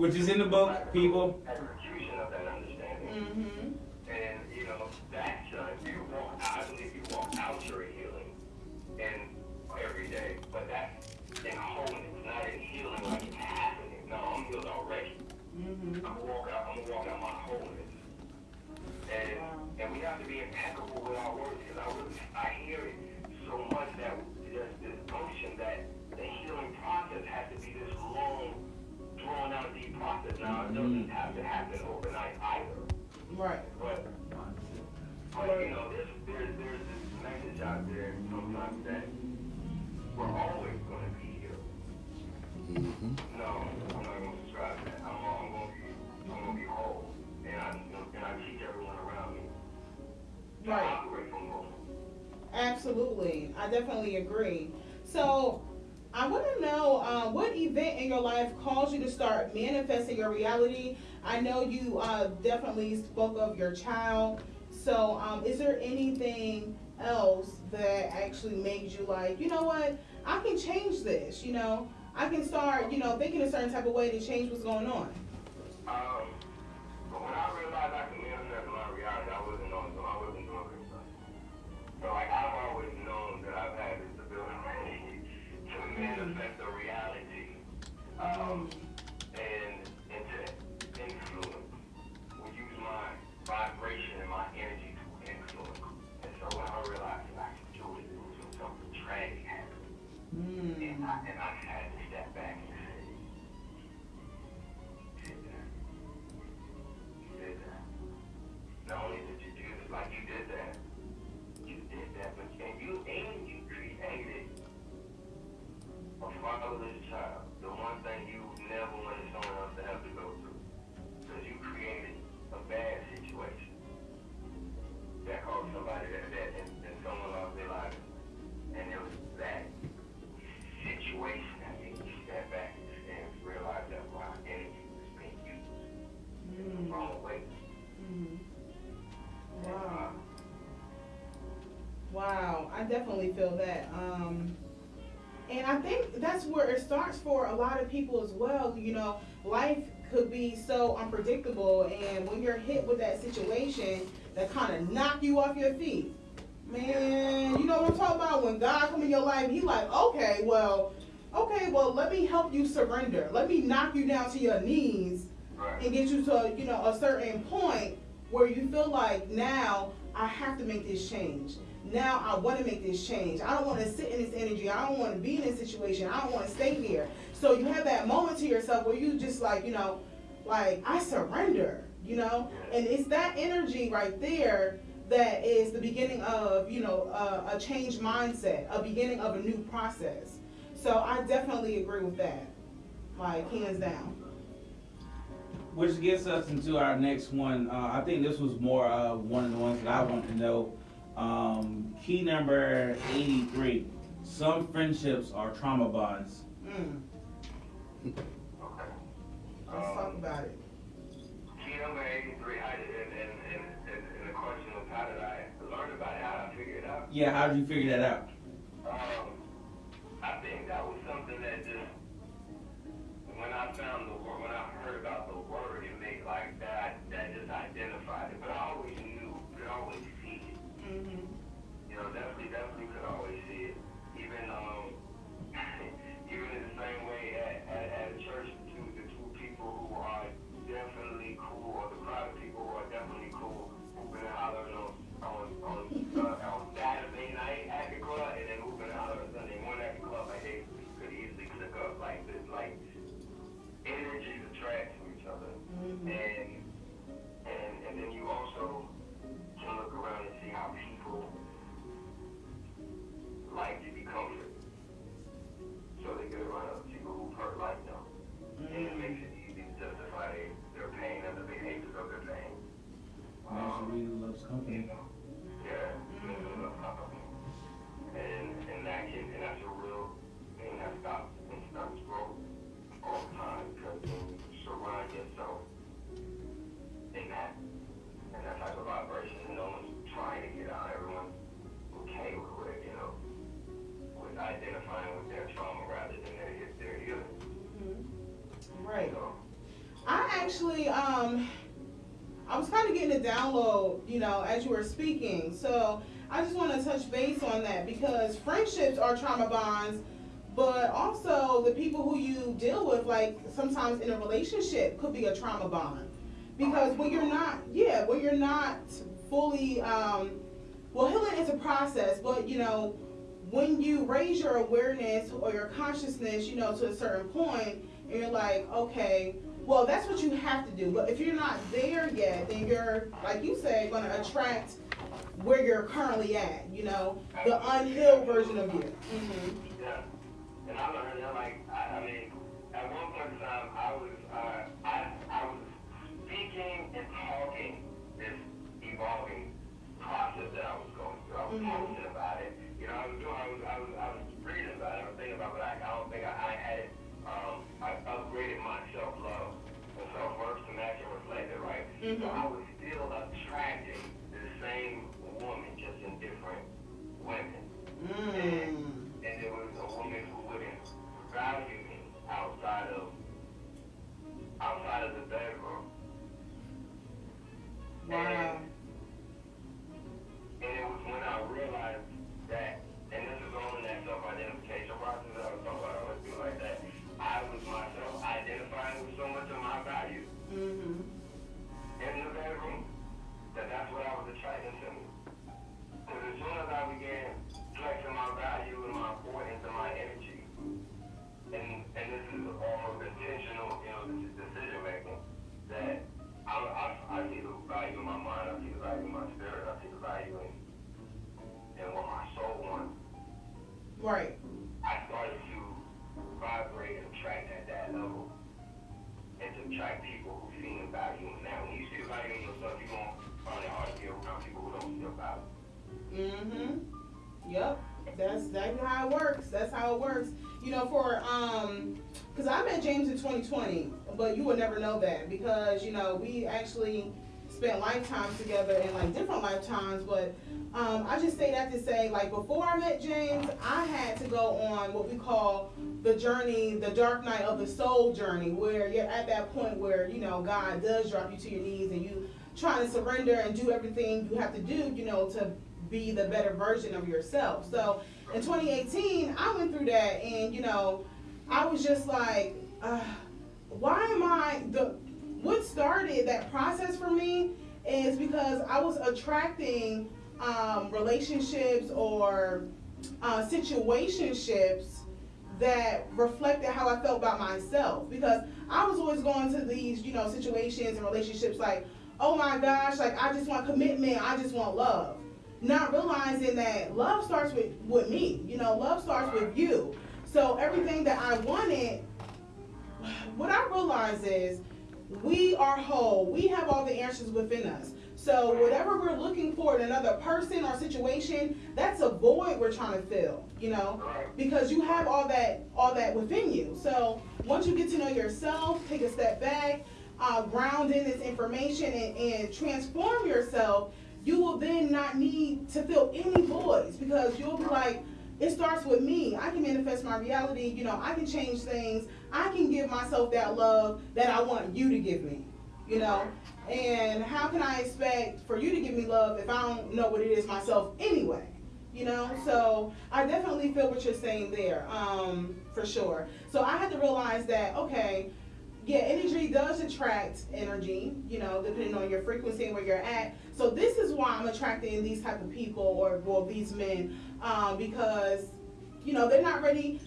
Which is
in the book, people.
Execution of that understanding.
Mhm.
And, you know, that's, uh, you walk, I believe you walk out your healing in every day, but that's in wholeness, not in healing like it's happening. No, I'm healed already.
Mhm.
I'm gonna walk out, I'm gonna walk out my wholeness. And, and we have to be impeccable with our words, because I really, I hear it so much that there's this notion that the healing process has to be this long, drawn out deep process. Now, it doesn't have to happen overnight either.
Right.
But, but you know, there's, there's, there's this message out there sometimes that we're always going to be here. Mm-hmm. No, I'm not going to subscribe to that. I'm, I'm going to be, I'm going to be whole. And I, and I teach everyone around me to
Right.
operate from whole.
Absolutely. I definitely agree. So I want to know uh, what event in your life caused you to start manifesting your reality. I know you uh, definitely spoke of your child. So um, is there anything else that actually made you like, you know what, I can change this, you know? I can start, you know, thinking a certain type of way to change what's going on.
Um,
starts for a lot of people as well. You know, life could be so unpredictable, and when you're hit with that situation that kind of knock you off your feet, man, you know what I'm talking about? When God come in your life, He like, okay, well, okay, well, let me help you surrender. Let me knock you down to your knees and get you to you know a certain point where you feel like now I have to make this change. Now I want to make this change. I don't want to sit in this energy. I don't want to be in this situation. I don't want to stay here. So you have that moment to yourself where you just like you know, like I surrender. You know, and it's that energy right there that is the beginning of you know a, a changed mindset, a beginning of a new process. So I definitely agree with that, like hands down.
Which gets us into our next one. Uh, I think this was more uh, one of the ones that I want to know. Um, key number 83. Some friendships are trauma bonds.
Mm. Let's talk um, about it.
I, question how did I learn about how figure it out?
Yeah, how did you figure that out?
Um, I think that was something that just, when I found the word, when I heard about the word, it made like that, that just identified it. But I
always
knew,
I always Mm-hmm. You know, definitely, definitely could always see it. As you were speaking. So I just want to touch base on that because friendships are trauma bonds, but also the people who you deal with, like sometimes in a relationship, could be a trauma bond. Because when you're not, yeah, when you're not fully, um, well, healing is a process, but you know, when you raise your awareness or your consciousness, you know, to a certain point, and you're like, okay, well, that's what you have to do. But if you're not there yet, then you're, like you said, going to attract where you're currently at, you know, the unhealed version of you. hmm
Yeah, and I learned that like I, I mean, at one point in time, I was uh, I I was speaking and talking this evolving process that I was going through. I was
Mhm.
posting about it. You know, I was doing, I was I was I was reading about it. I was thinking about it, but I, I don't think I, I had it. Um, I upgraded my self love and self worth to match and reflect it, right? So
Mhm.
I was still attracting the same woman, just in different women
Mm.
and there was a woman who wouldn't value me outside of outside of the bedroom.
Wow.
And it was when I realized that, and this is all in that self-identification process that I was talking about, I went through like that. I was myself identifying with so much of my value
hmm
in the bedroom that that's what I was attracting to me. Because as soon as I began flexing my value and my importance and my energy, and and this is all intentional, you know, this is decision making, that I, I, I see the value in my mind, I see the value in my spirit, I see the value in, in what my soul wants.
Right.
I started to vibrate and attract at that level. And to attract people who see the value in that. When you see value in yourself, you're going to find it hard to be around people who don't see the value.
Mm-hmm. Yep. That's exactly how it works. That's how it works. You know, for um, because I met James in 2020, but you would never know that because you know we actually spent lifetimes together in like different lifetimes. But um, I just say that to say, like before I met James, I had to go on what we call the journey, the dark night of the soul journey, where you're at that point where you know God does drop you to your knees and you trying to surrender and do everything you have to do, you know, to be the better version of yourself. So in 2018, I went through that, and you know, I was just like, uh, why am I the? What started that process for me is because I was attracting um, relationships or uh, situationships that reflected how I felt about myself because I was always going to these, you know, situations and relationships like, oh my gosh, like I just want commitment, I just want love. Not realizing that love starts with, with me, you know, love starts with you. So everything that I wanted, what I realize is we are whole. We have all the answers within us. So whatever we're looking for in another person or situation, that's a void we're trying to fill, you know? because you have all that all that within you. So once you get to know yourself, take a step back, uh, ground in this information, and, and transform yourself, you will then not need to fill any voids because you'll be like, it starts with me. I can manifest my reality. You know, I can change things. I can give myself that love that I want you to give me. You know, and how can I expect for you to give me love if I don't know what it is myself anyway? you know so i definitely feel what you're saying there um for sure so i had to realize that okay yeah energy does attract energy you know depending on your frequency and where you're at so this is why i'm attracting these type of people or well these men um because you know they're not ready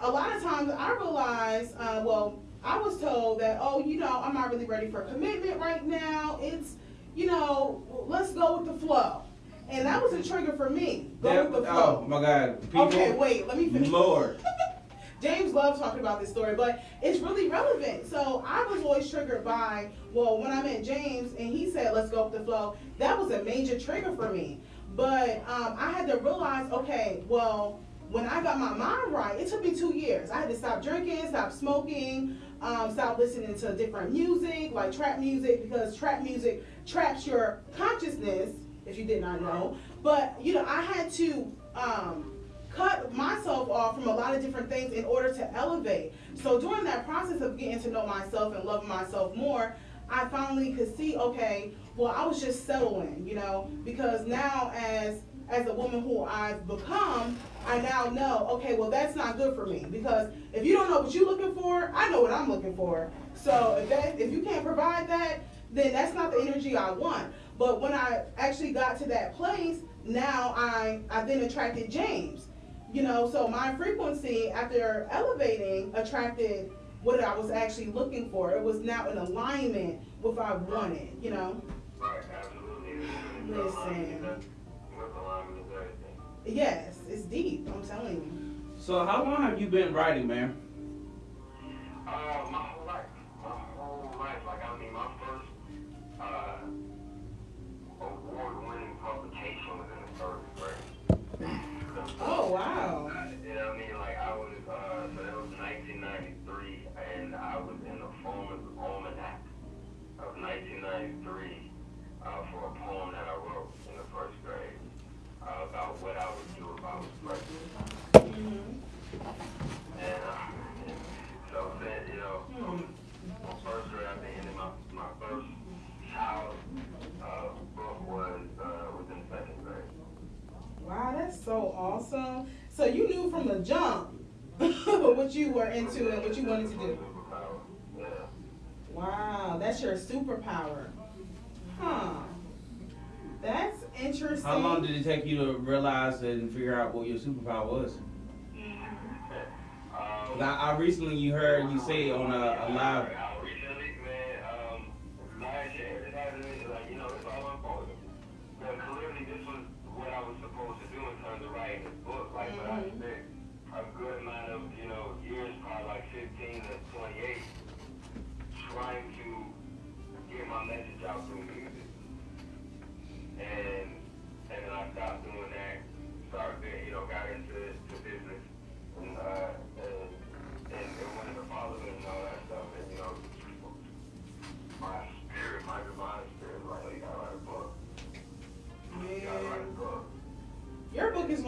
a lot of times i realize uh, well i was told that oh you know i'm not really ready for a commitment right now it's you know let's go with the flow and that was a trigger for me. Go
That-
with the flow.
oh my God, people.
okay, wait, let me finish.
Lord.
James loves talking about this story, but it's really relevant. So I was always triggered by, well, when I met James and he said, let's go with the flow, that was a major trigger for me. But um, I had to realize, okay, well, when I got my mind right, it took me two years. I had to stop drinking, stop smoking, um, stop listening to different music, like trap music, because trap music traps your consciousness, if you did not know. But, you know, I had to um, cut myself off from a lot of different things in order to elevate. So during that process of getting to know myself and loving myself more, I finally could see, okay, well, I was just settling, you know, because now as as a woman who I've become, I now know, okay, well, that's not good for me because if you don't know what you're looking for, I know what I'm looking for. So if that if you can't provide that, then that's not the energy I want. But when I actually got to that place, now I I then attracted James. You know, so my frequency after elevating attracted what I was actually looking for. It was now in alignment with what I wanted, you know. Listen.
With alignment is everything.
Yes, it's deep, I'm telling you.
So how long have you been writing, man?
Uh, my whole life. My whole life. Like, I mean, my first, uh, so
awesome. So you knew from the jump what you were into and what you wanted to do. Wow, that's your superpower. Huh. That's interesting.
How long did it take you to realize and figure out what your superpower was?
Mm-hmm.
I, I recently you heard you say on a, a live.
Recently, man, um, last year, it happened to me, like, you know, it's all unfolding. Clearly, this was what I was supposed to a good amount of, you know, years, probably like 15 to 28, trying to get my message out through music. And, and then I stopped doing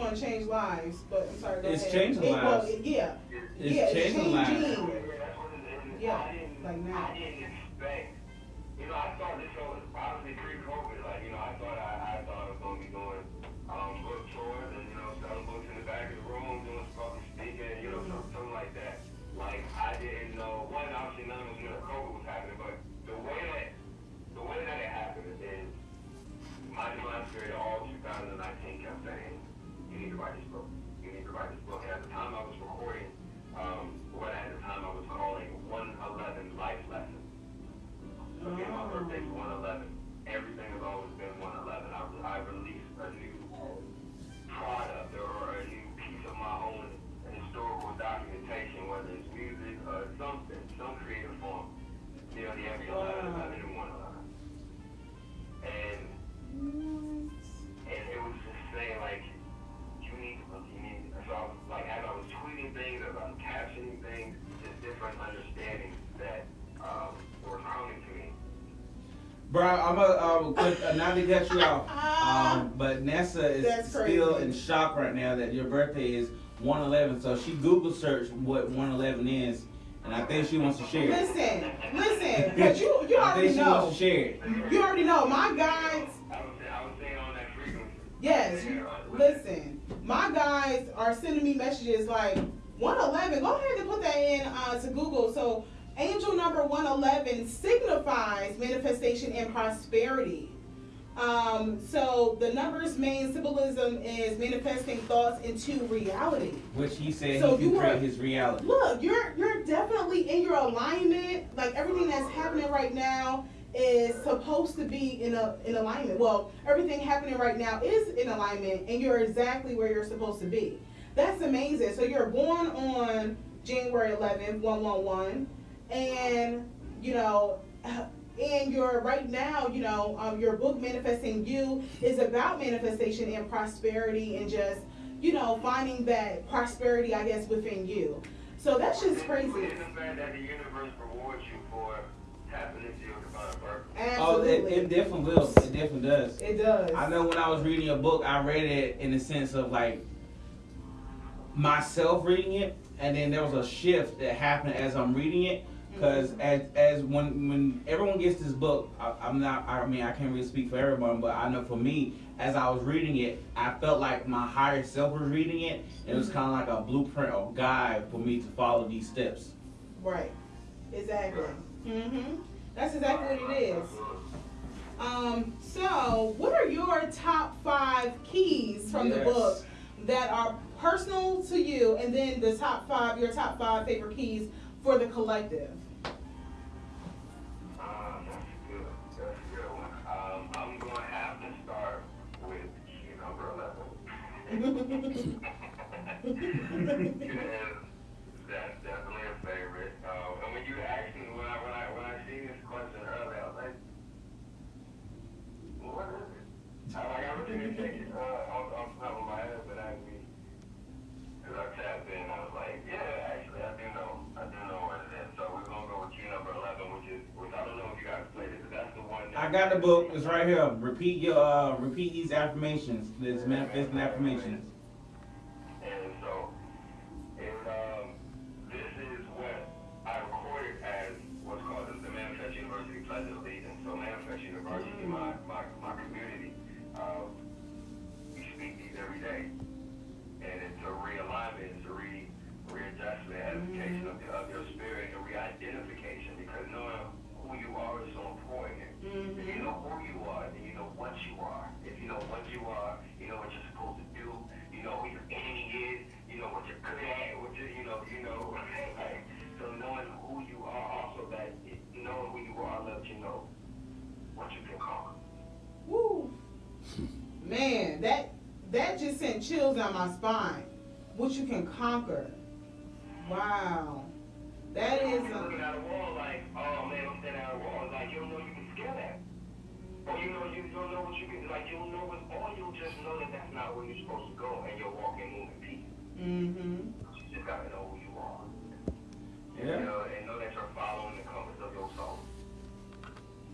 Your going to change lives, but I'm sorry. Go
It's
ahead.
changing
It- well,
lives.
it- yeah.
It's
yeah,
changing lives.
Yeah, that's what it is.
Yeah, like now.
I didn't expect, you know, I thought this show was obviously pre-COVID, like, you know, I thought I, I thought I was gonna be doing, um, book tours and, you know, selling books in the back of the room, doing public speaking, you know, something, something like that. Like, I didn't know, one, obviously none of us knew that COVID was happening, but the way that, the way that it happened is, my divine spirit all 2019 kept saying, you need to write this book. You need to write this book. And at the time I was recording, um, what at the time I was calling 111 Life Lessons. Okay, my birthday's 111. Everything has always been 111. I, I released a new product or a new piece of my own historical documentation, whether it's music or something, some creative form. You know, the every 11, 11 and 111. And and it was just saying like so I was like as I was tweeting things, as I was captioning things, just different understandings that um, were coming to me.
Bro, I'm a, um, quick, uh, not to cut you off, um, but Nessa is
That's
still
crazy.
in shock right now that your birthday is 111. So she Google searched what 111 is, and I think she wants to share.
Listen, listen, but you you
I
already
think she
know.
wants to share it.
You already know. My guides, yes. Listen, my guys are sending me messages like 111. Go ahead and put that in uh, to Google. So angel number 111 signifies manifestation and prosperity. Um, so the number's main symbolism is manifesting thoughts into reality.
Which he said
So
he
you
can create his reality.
Look, you're you're definitely in your alignment. Like everything that's happening right now is supposed to be in a in alignment. Well, everything happening right now is in alignment, and you're exactly where you're supposed to be. That's amazing. So you're born on January 11th, 111. And, you know, and your right now, you know, um, your book Manifesting You is about manifestation and prosperity and just, you know, finding that prosperity, I guess, within you. So that's just crazy.
That the universe rewards you for tapping into your divine purpose?
Oh, it,
Absolutely.
it definitely will. It definitely does.
It does.
I know when I was reading a book, I read it in the sense of like myself reading it, and then there was a shift that happened as I'm reading it. Because mm-hmm. as as when when everyone gets this book, I, I'm not. I mean, I can't really speak for everyone, but I know for me, as I was reading it, I felt like my higher self was reading it, and it was mm-hmm. kind of like a blueprint or guide for me to follow these steps.
Right. Exactly. Hmm That's exactly what it is. Um, so, what are your top five keys from the book that are personal to you, and then the top five, your top five favorite keys for the collective?
That's good. That's a good one. Um, I'm going to have to start with key number 11. Because that's definitely a favorite. Uh, and when you asked me, when I, when I, when I seen this question earlier, I was like, what is it? I, like, I really didn't take it uh, off, off the top of my head, but I mean, because I tapped in, I was like, yeah, actually, I do know. I do know what it is. So we're going to go with number 11, which is, which I don't know if you guys played it, but that's the one.
I got the book. It's right here. Repeat your uh, repeat these affirmations. This manifesting affirmations.
And so, it, um, this is what I recorded as what's called the, the Manifest University Pledge of Allegiance. So Manifest University, my, my, every day. And it's a realignment, it's a re, readjustment, edification of, the, of your spirit, and re-identification, because knowing who you are is so important. If you mm-hmm. know who you are, then you know what you are. If you know what you are, you know what you're supposed to do. You know who your enemy is. You know what you're good at. What you, you know, you know. Like, so knowing who you are, also that it, knowing who you are lets you know what you can conquer.
Woo. Man, that that just sent chills down my spine. What you can conquer. Wow. That is.
You're looking at a wall like, oh man, I'm standing at a wall. Like you don't know you can scale that. Or you know you don't know what you can like. You don't know what, or you'll just know that that's not where you're supposed to go, and you'll walk in moving peace.
mm-hmm.
You just gotta know who you are.
Yeah.
you know, and know that you're following the compass of your soul.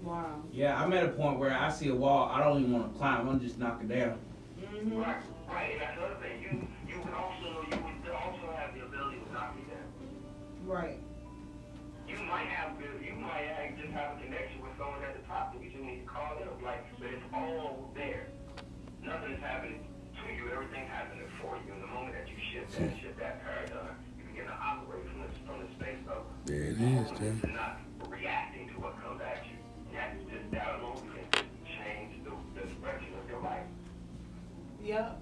Wow.
Yeah, I'm at a point where I see a wall. I don't even want to climb. I'm just knock it down.
Mm-hmm.
Right, right. And that's another thing. You you would also you would also have the ability to knock it down.
Right.
You might have you might have, just have a connection with someone at the top that you just need to call them. Like, but it's all there. Nothing is happening to you. Everything's happening for you. And the moment that you shift that shift that paradigm, you begin to operate from the from the space of
There it is, Jay.
Yep.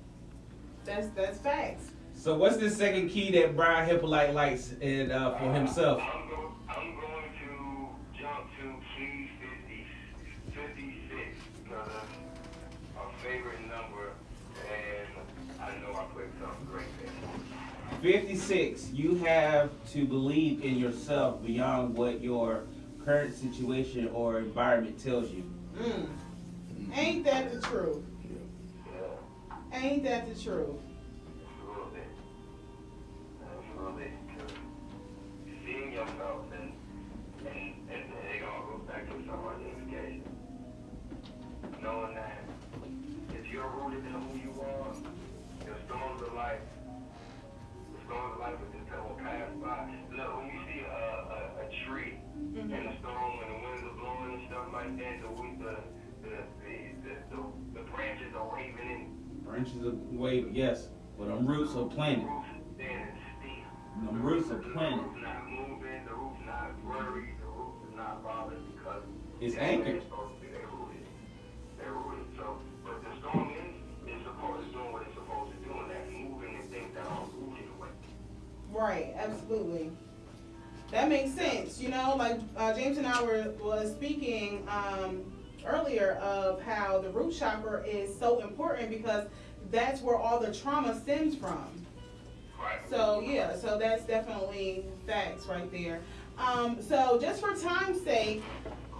That's that's facts.
So what's the second key that Brian Hippolyte likes in, uh, for himself?
I'm, go, I'm going to jump to key 50, 56 because it's my favorite number, and I know I put something great there.
56. You have to believe in yourself beyond what your current situation or environment tells you.
Mm. Ain't that the truth? Ain't that the truth?
absolutely. Absolutely. Seeing yourself and, and, and it all goes back to self-identification. Knowing that if you're rooted in who you are, your storms of life, the storms of life will just will pass by. Look, when you see a, a, a tree and mm-hmm. the storm and the winds are blowing and stuff like that, the the the the the, the, the branches are waving in
Branches wave, yes, but them roots are planted. Them roots are planted.
the the
It's anchored.
The the away.
Right, absolutely. That makes sense. You know, like uh, James and I were was speaking um, earlier of how the root chakra is so important because that's where all the trauma stems from.
Right.
So yeah, so that's definitely facts right there. Um, so just for time's sake,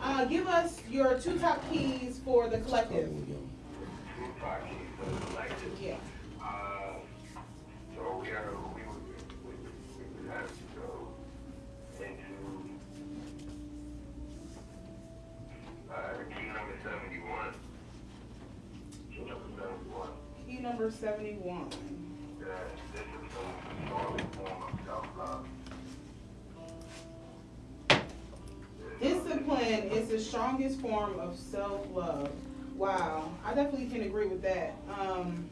uh, give us your two top keys for the collective.
Two top keys for the collective.
Yeah.
Uh, so we are, we would, we would, we would have to go into, uh, key number seventy-one. Key number seventy-one.
Key number seventy-one.
that this is a strong form of self-love.
Discipline is the strongest form of self-love. Wow, I definitely can agree with that. Um,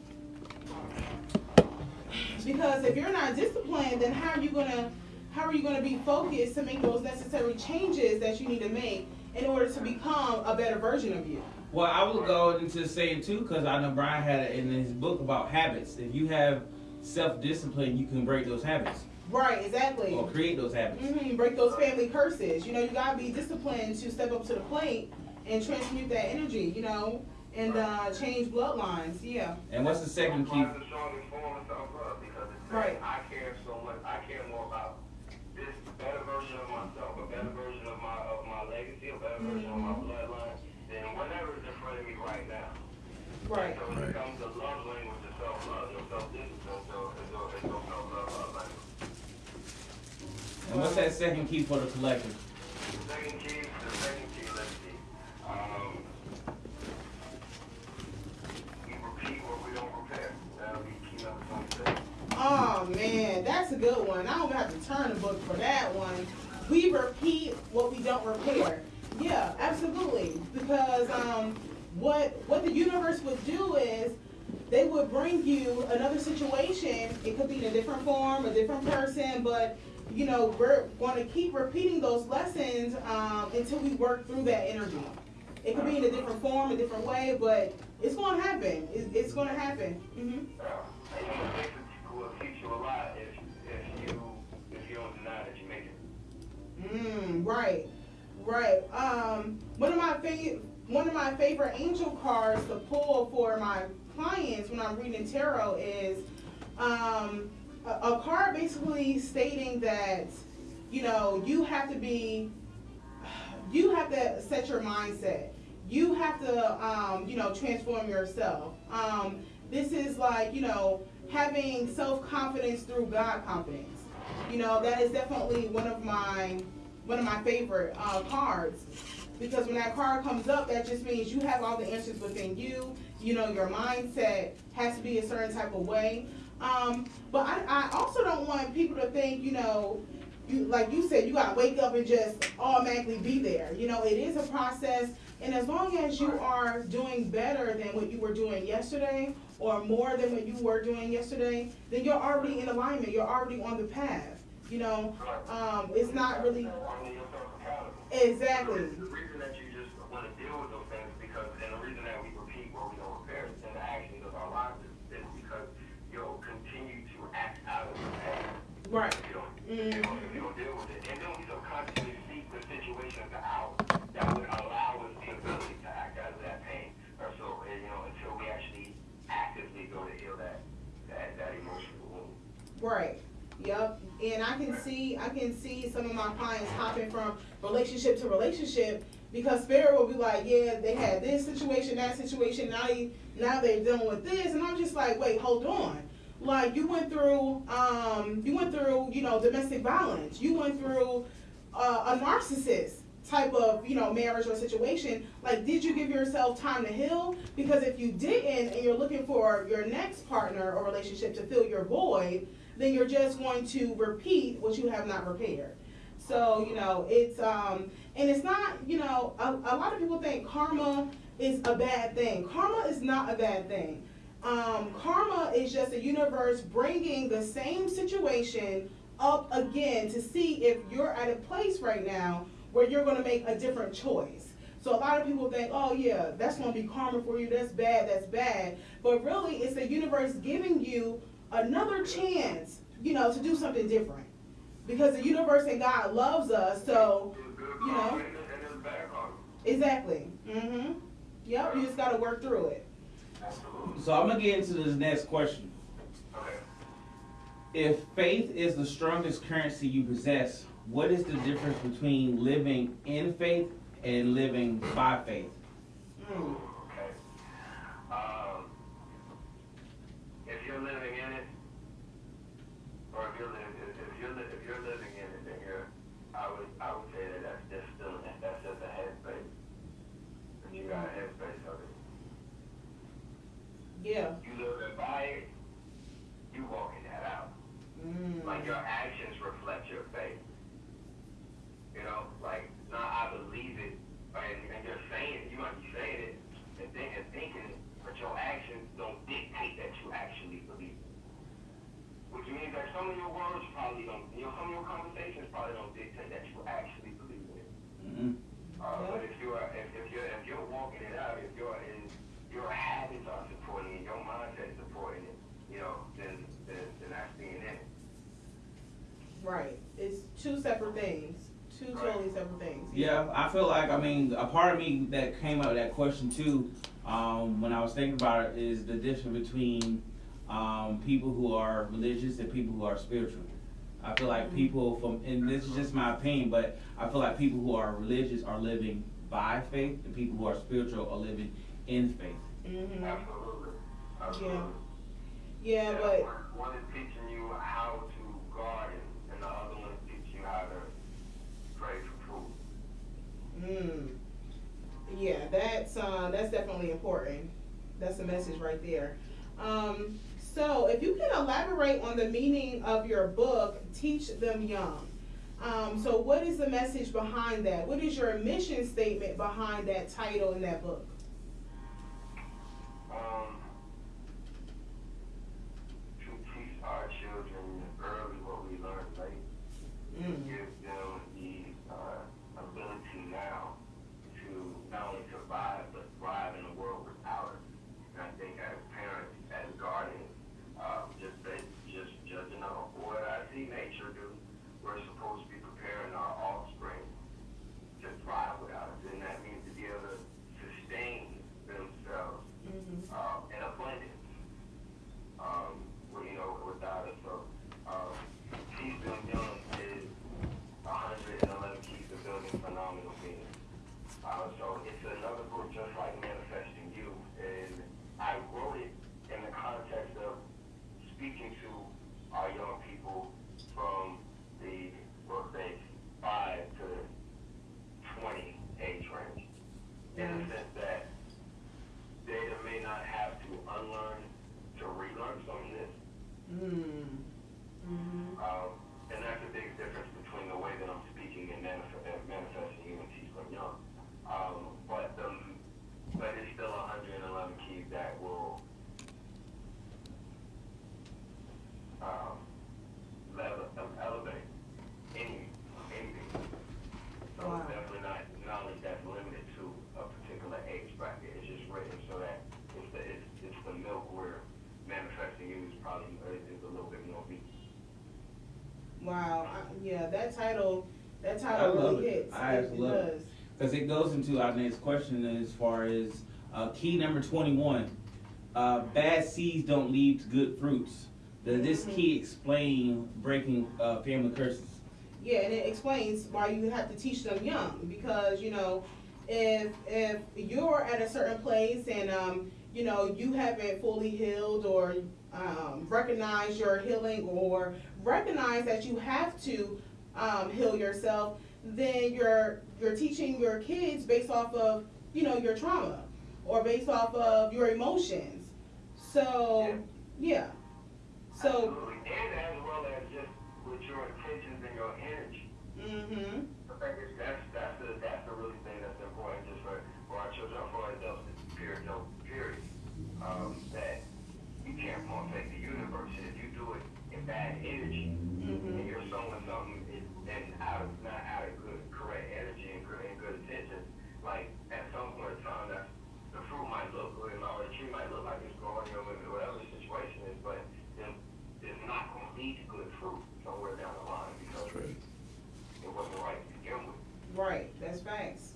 because if you're not disciplined, then how are you gonna how are you gonna be focused to make those necessary changes that you need to make in order to become a better version of you?
Well, I would go into saying too, because I know Brian had it in his book about habits. If you have self-discipline, you can break those habits
Right, exactly.
or create those habits.
hmm break those family curses. You know, you gotta be disciplined to step up to the plate and transmute that energy. You know, and uh, change bloodlines. Yeah.
And what's the second key?
Why
Right.
So it becomes the love language of self-love, your self-discipline, so it's your, it's your self-love love language.
And what's that second key for the collective?
Second key, the second key, let's see. Um, we repeat what we don't repair. That'll be key number twenty-six.
Oh man, that's a good one. I don't have to turn the book for that one. We repeat what we don't repair. Yeah, absolutely. Because um, what what the universe would do is they would bring you another situation. It could be in a different form, a different person, but you know we're going to keep repeating those lessons um, until we work through that energy. It could be in a different form, a different way, but it's going to happen. It's, it's going to happen. hmm
it.
Mm, right, right. Um, one of my favorite, one of my favorite angel cards to pull for my clients when I'm reading tarot is um, a, a card basically stating that you know you have to be, you have to set your mindset. You have to, um, you know, transform yourself. Um, this is like, you know, having self confidence through God confidence. You know, that is definitely one of my one of my favorite uh, cards because when that card comes up, that just means you have all the answers within you. You know, your mindset has to be a certain type of way. Um, but I, I also don't want people to think, you know, you like you said, you gotta wake up and just automatically be there. You know, it is a process, and as long as you are doing better than what you were doing yesterday, or more than what you were doing yesterday, then you're already in alignment. You're already on the path. You know, um, it's not really exactly.
The reason that you just want to deal with those things because, and the reason that we repeat where we don't repair in the actions of our lives is, is because you'll continue to act out of the past.
Right.
You don't, if you mm-hmm. don't, you don't deal with it. And then we subconsciously seek the situations out that would allow us the ability to act out of that pain. Or so, and, you know, until we actually actively go to heal that, that, that emotional wound.
Right. Yep. And I can see I can see some of my clients hopping from relationship to relationship because spirit will be like, yeah, they had this situation, that situation, now they now they're dealing with this, and I'm just like, wait, hold on. Like you went through, um, you went through, you know, domestic violence. You went through uh, a narcissist type of, you know, marriage or situation. Like, did you give yourself time to heal? Because if you didn't, and you're looking for your next partner or relationship to fill your void, then you're just going to repeat what you have not repaired. So, you know, it's, um, and it's not, you know, a, a lot of people think karma is a bad thing. Karma is not a bad thing. Um, karma is just the universe bringing the same situation up again to see if you're at a place right now where you're going to make a different choice. So a lot of people think, oh yeah, that's going to be karma for you. That's bad. That's bad. But really, it's the universe giving you another chance, you know, to do something different. Because the universe and God loves us, so You know?
karma and there's- and there's bad karma.
exactly. Mhm. Yep. You just got to work through it.
So I'm gonna get into this next question. If faith is the strongest currency you possess, what is the difference between living in faith and living by faith?
Mm.
Okay. Um, if you're living in it, or if you're living, if, if you're li- if you're living in it, then you're, I would I would say that that's just still that's just a headspace. That you got a headspace of it.
Yeah.
You living by it, you walking that out.
Mm.
Like your actions reflect your faith. You know, like not I believe it, and, and you're saying you might be saying it and, think, and thinking it, but your actions don't dictate that you actually believe it. Which means that some of your words probably don't, you know, some of your conversations probably don't dictate that you actually believe in it.
hmm
Uh, but if you're if, if you're if you're walking it out, if you're in your habits are supporting it, your mindset is supporting it, you know, then then, then that's being in it.
Right. It's two separate things. Two
Right.
totally separate things.
Yeah, I feel like I mean a part of me that came out of that question too, um, when I was thinking about it, is the difference between um, people who are religious and people who are spiritual. I feel like people from, and this is just my opinion, but I feel like people who are religious are living by faith, and people who are spiritual are living in faith.
Mm-hmm.
Absolutely. Absolutely.
Yeah,
Yeah,
but
one, one is teaching you how to garden, and the other one is teaching you how to pray for food.
Mm, yeah, that's uh, that's definitely important. That's a message right there. Um, so, if you can elaborate on the meaning of your book, Teach Them Young. Um, so, what is the message behind that? What is your mission statement behind that title in that book?
Um, to teach our children early what we learned late,
Mm.
give
into our next question as far as uh, key number 21. Uh, bad seeds don't lead to good fruits. Does this key explain breaking uh, family curses?
Yeah, and it explains why you have to teach them young because you know, if if you're at a certain place and um, you know you haven't fully healed or um, recognize your healing or recognize that you have to um, heal yourself, then you're you're teaching your kids based off of you know your trauma or based off of your emotions. So yeah, so
Absolutely. and as well as just with your intentions and your energy.
Mm-hmm.
I think it's, that's that's the really thing that's important just for, for our children, for our adults, period, no, period. Um, that you can't pump fake the universe. If you do it in bad energy,
mhm
and you're sowing something in, and out of not out of good, correct energy and good and good intentions, like at some point in time, that's the fruit might look good, or the tree might look like it's growing, or whatever the situation is, but then it's not going to lead to good fruit somewhere down the line because it wasn't right to begin with.
right. That's facts.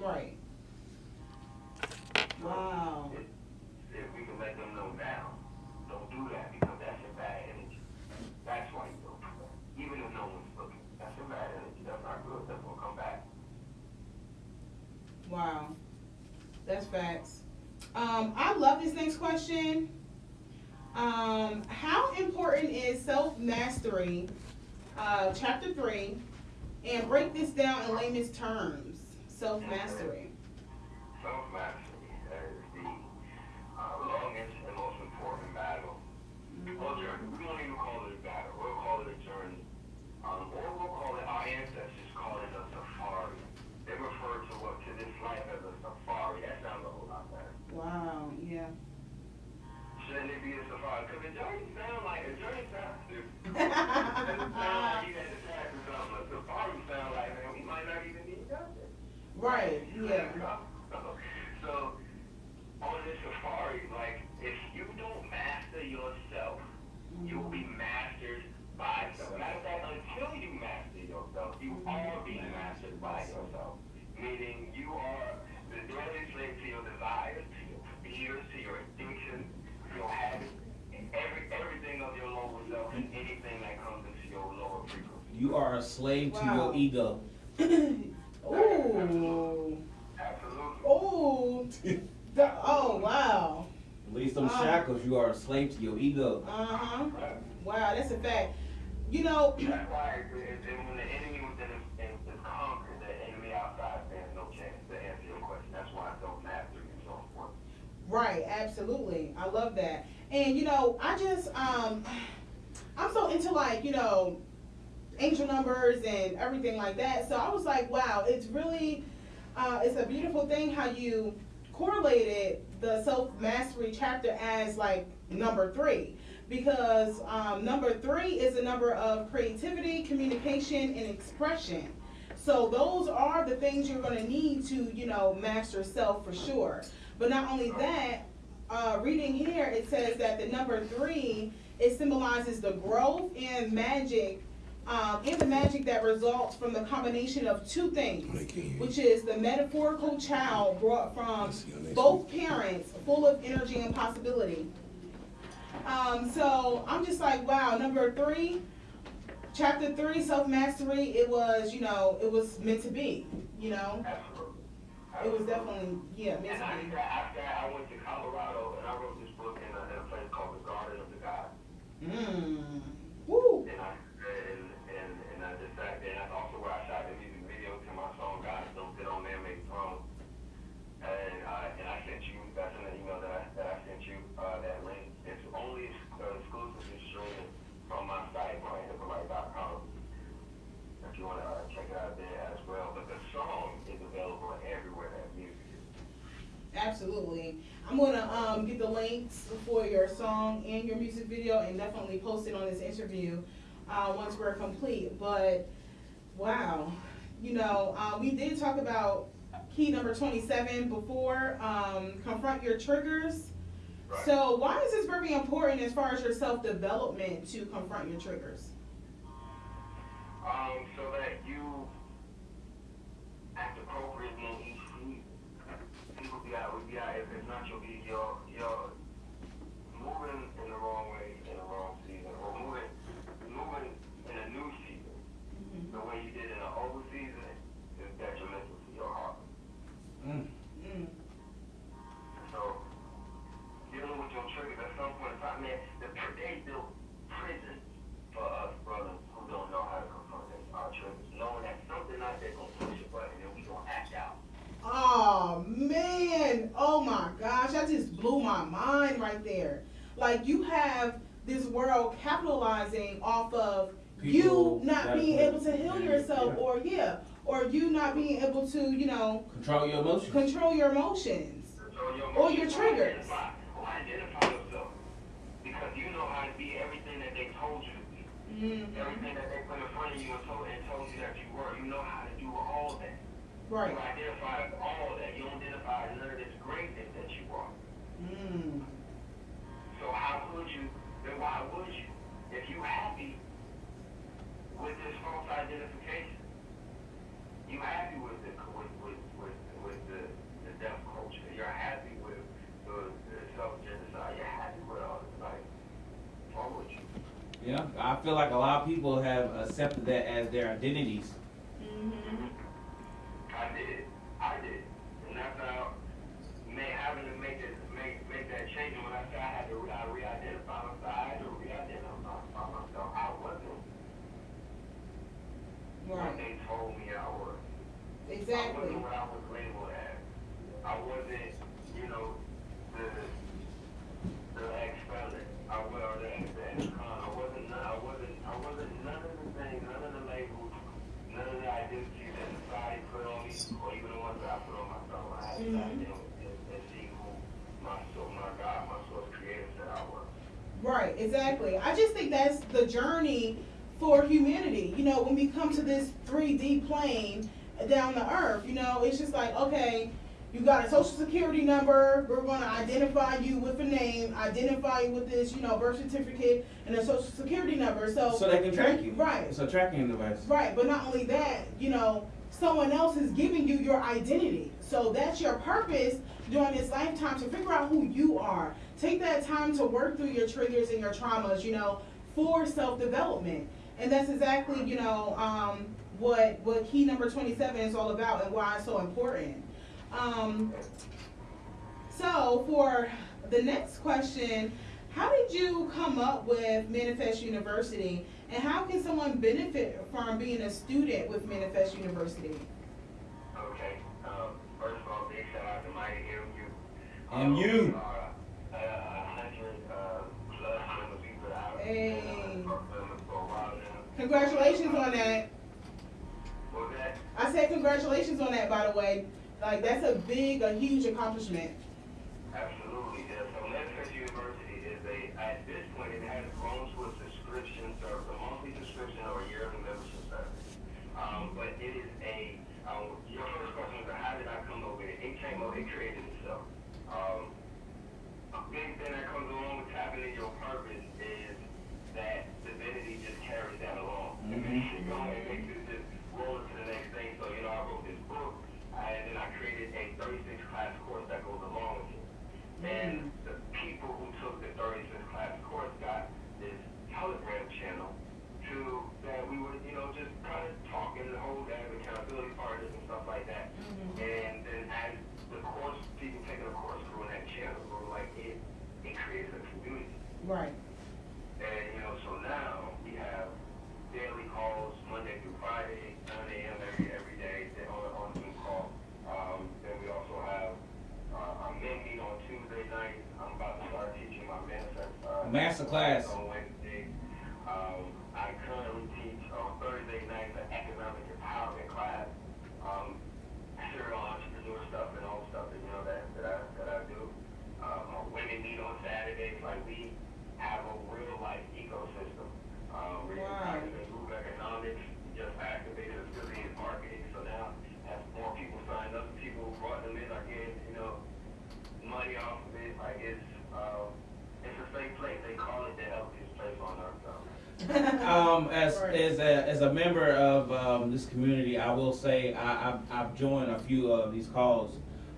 Right. Wow.
If, if we can let them know now, don't do that because that's a bad energy. That's why you don't do that. Even if no one's looking, that's a bad energy. That's not good. That's gonna come back.
Wow. Um, I love this next question. Um, how important is self mastery, uh, chapter three, and break this down in layman's terms? Self mastery.
Self mastery is the uh, longest and most important battle. Or journey. We don't even call it a battle. We'll call it a journey. Um, or we'll call it, our ancestors call it a safari. They refer to what to this life as a safari. That sounds a whole lot better.
Wow. Yeah.
Shouldn't it be a safari? Because sound like a journey sounds stupid. It doesn't sound like you had to pass or something. A safari sound like man, we might not even need nothing.
right. Yeah.
You are
a slave to your ego.
Ooh.
Absolutely.
Ooh. The- oh wow.
Release those
Ah.
shackles. You are a slave to your ego.
Uh huh. Wow. That's a fact. You know.
That's why it, it, it, when the enemy is, conquered, the enemy outside stands no chance to answer your question. That's why self-mastery is so important.
Right, absolutely. I love that. And you know, I just um I'm so into like, you know, angel numbers and everything like that. So I was like, wow, it's really uh it's a beautiful thing how you correlated the self mastery chapter as like number 3 because um number 3 is a number of creativity, communication and expression. So those are the things you're going to need to, you know, master self for sure. But not only that, uh, reading here, it says that the number three, it symbolizes the growth and magic, um, and the magic that results from the combination of two things, which is the metaphorical child brought from both parents, full of energy and possibility. Um, so I'm just like, wow, number three, chapter three, self mastery, it was, you know, it was meant to be, you know, it was definitely, yeah, meant to
after,
be.
after I went to Colorado and I wrote this book in a, in a place called the Garden of the Gods.
Mm. Woo.
And I and, and, and I just sat there and that's also where I shot the music video to my song God Don't Sit on Man Made Throne. And uh, and I sent you that's in the email that I that I sent you uh, that link. It's only uh, exclusively streaming from my site, brianhippolyte.com. If you want to uh, check it out there as well. But the song is available everywhere that music is.
Absolutely. I'm gonna um, get the links for your song and your music video and definitely post it on this interview uh, once we're complete. But wow, you know, uh, we did talk about key number 27 before. Um, confront your triggers.
Right.
So why is this very important as far as your self development to confront your triggers?
Um, so that you act appropriately in each season. People be out, we be out, if it's not your beat, you're, you're moving in the wrong way in the wrong season, or moving, moving in a new season. The way you did in the old season is detrimental to your heart.
Mm.
Mm.
So, dealing with your triggers at some point in time, man, the, they built prisons for us brothers who don't know how to confront their- our triggers, knowing that something out there gonna push a button and we gonna act out.
Oh man, oh my gosh, that just blew my mind right there. Like you have this world capitalizing off of
People
you not
that
being
would-
able to heal
yeah,
yourself
yeah.
or you not being able to, you know,
Control your emotions.
control your emotions.
So your
Or your
emotions
triggers.
Identify, or identify yourself. Because you know how to be everything that they told you to be.
Mm-hmm.
Everything that they put in front of you and told, and told you that you were. You know how to do all that.
Right.
You identify all that. You don't identify none of this greatness that you are.
Mm.
So how could you, then why would you? If you happy with this false identification, you happy with the with with with, with the, the deaf culture. You're happy with the, the self genocide. You're happy with all this. Like, you?
Yeah, I feel like a lot of people have accepted that as their identities.
Mm-hmm. Mm-hmm.
I did. I did. And that's how may, having to make that make make that change. And when I said I had to re- I re-identify myself, I had to re-identify myself. I wasn't.
Right.
When they told me I was. I
exactly.
wasn't what I was labeled as. I wasn't, you know, the the ex-felon. I was the ex ex-con. I wasn't. I wasn't. I wasn't none of the things. None of the labels. None of the identities that society put on me, or even the ones that I put on myself. I had to
Mhm.
dive in and, and see who my soul, my God, my source creator said I was.
Right, exactly. I just think that's the journey for humanity. You know, when we come to this 3D plane down the earth, you know, it's just like, okay, you got a social security number, we're gonna identify you with a name, identify you with this, you know, birth certificate and a social security number, so.
So they can track you.
Right.
It's a tracking device.
Right, but not only that, you know, someone else is giving you your identity. So that's your purpose during this lifetime to figure out who you are. Take that time to work through your triggers and your traumas, you know, for self development. And that's exactly, you know, um, what what key number 27 is all about and why it's so important. Um, so for the next question, how did you come up with Manifest University and how can someone benefit from being a student with Manifest University?
Okay. Um, first of all, big shout out to Mighty MU.
And you.
A hundred uh, plus members people that I've
Hey.
been for a while now.
Congratulations on that. I said congratulations on that, by the way. Like that's a big, a huge accomplishment.
Absolutely, yeah. So Manifest University is a, at this point, it has grown to a subscription service, a monthly subscription or a yearly membership service. Um, but it is a, um, your first question was, how did I come up with it? It came up, it created itself. Um, a big thing course grew in that channel, grew like it, it creates a community.
Right.
And, you know, so now we have daily calls Monday through Friday, 9 a.m. every, every day then on, on Zoom call. Um, then we also have uh, our men meet on Tuesday nights. I'm about to start teaching my manifest. Uh,
Master class.
On Wednesday. Um, I currently teach on Thursday nights an economic empowerment class. Um, serial entrepreneur stuff and all the stuff that, you know, that, that I, that I do. Um, our women meet on Saturdays, like we have a real life ecosystem. Um, we're
Wow.
group economics, just activated affiliate marketing, so now as more people signed up, people brought them in are getting, you know, money off of it, like it's, um, it's a safe place, they call it the healthiest place on earth, so.
Um, as, as a, as a member of, um, this community, I will say, I, I've, I've joined a few of these calls.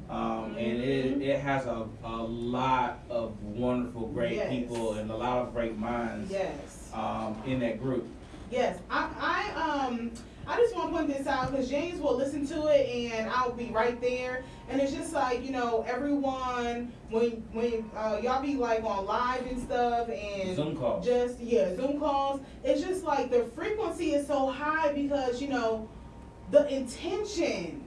Um, and it,
Mhm.
it has a, a lot of wonderful, great
Yes.
people and a lot of great minds,
Yes.
um, in that group.
Yes. I, I um I just want to point this out because James will listen to it and I'll be right there. And it's just like you know everyone when when uh, y'all be like on live and stuff and
Zoom calls.
just yeah Zoom calls. It's just like the frequency is so high because you know the intention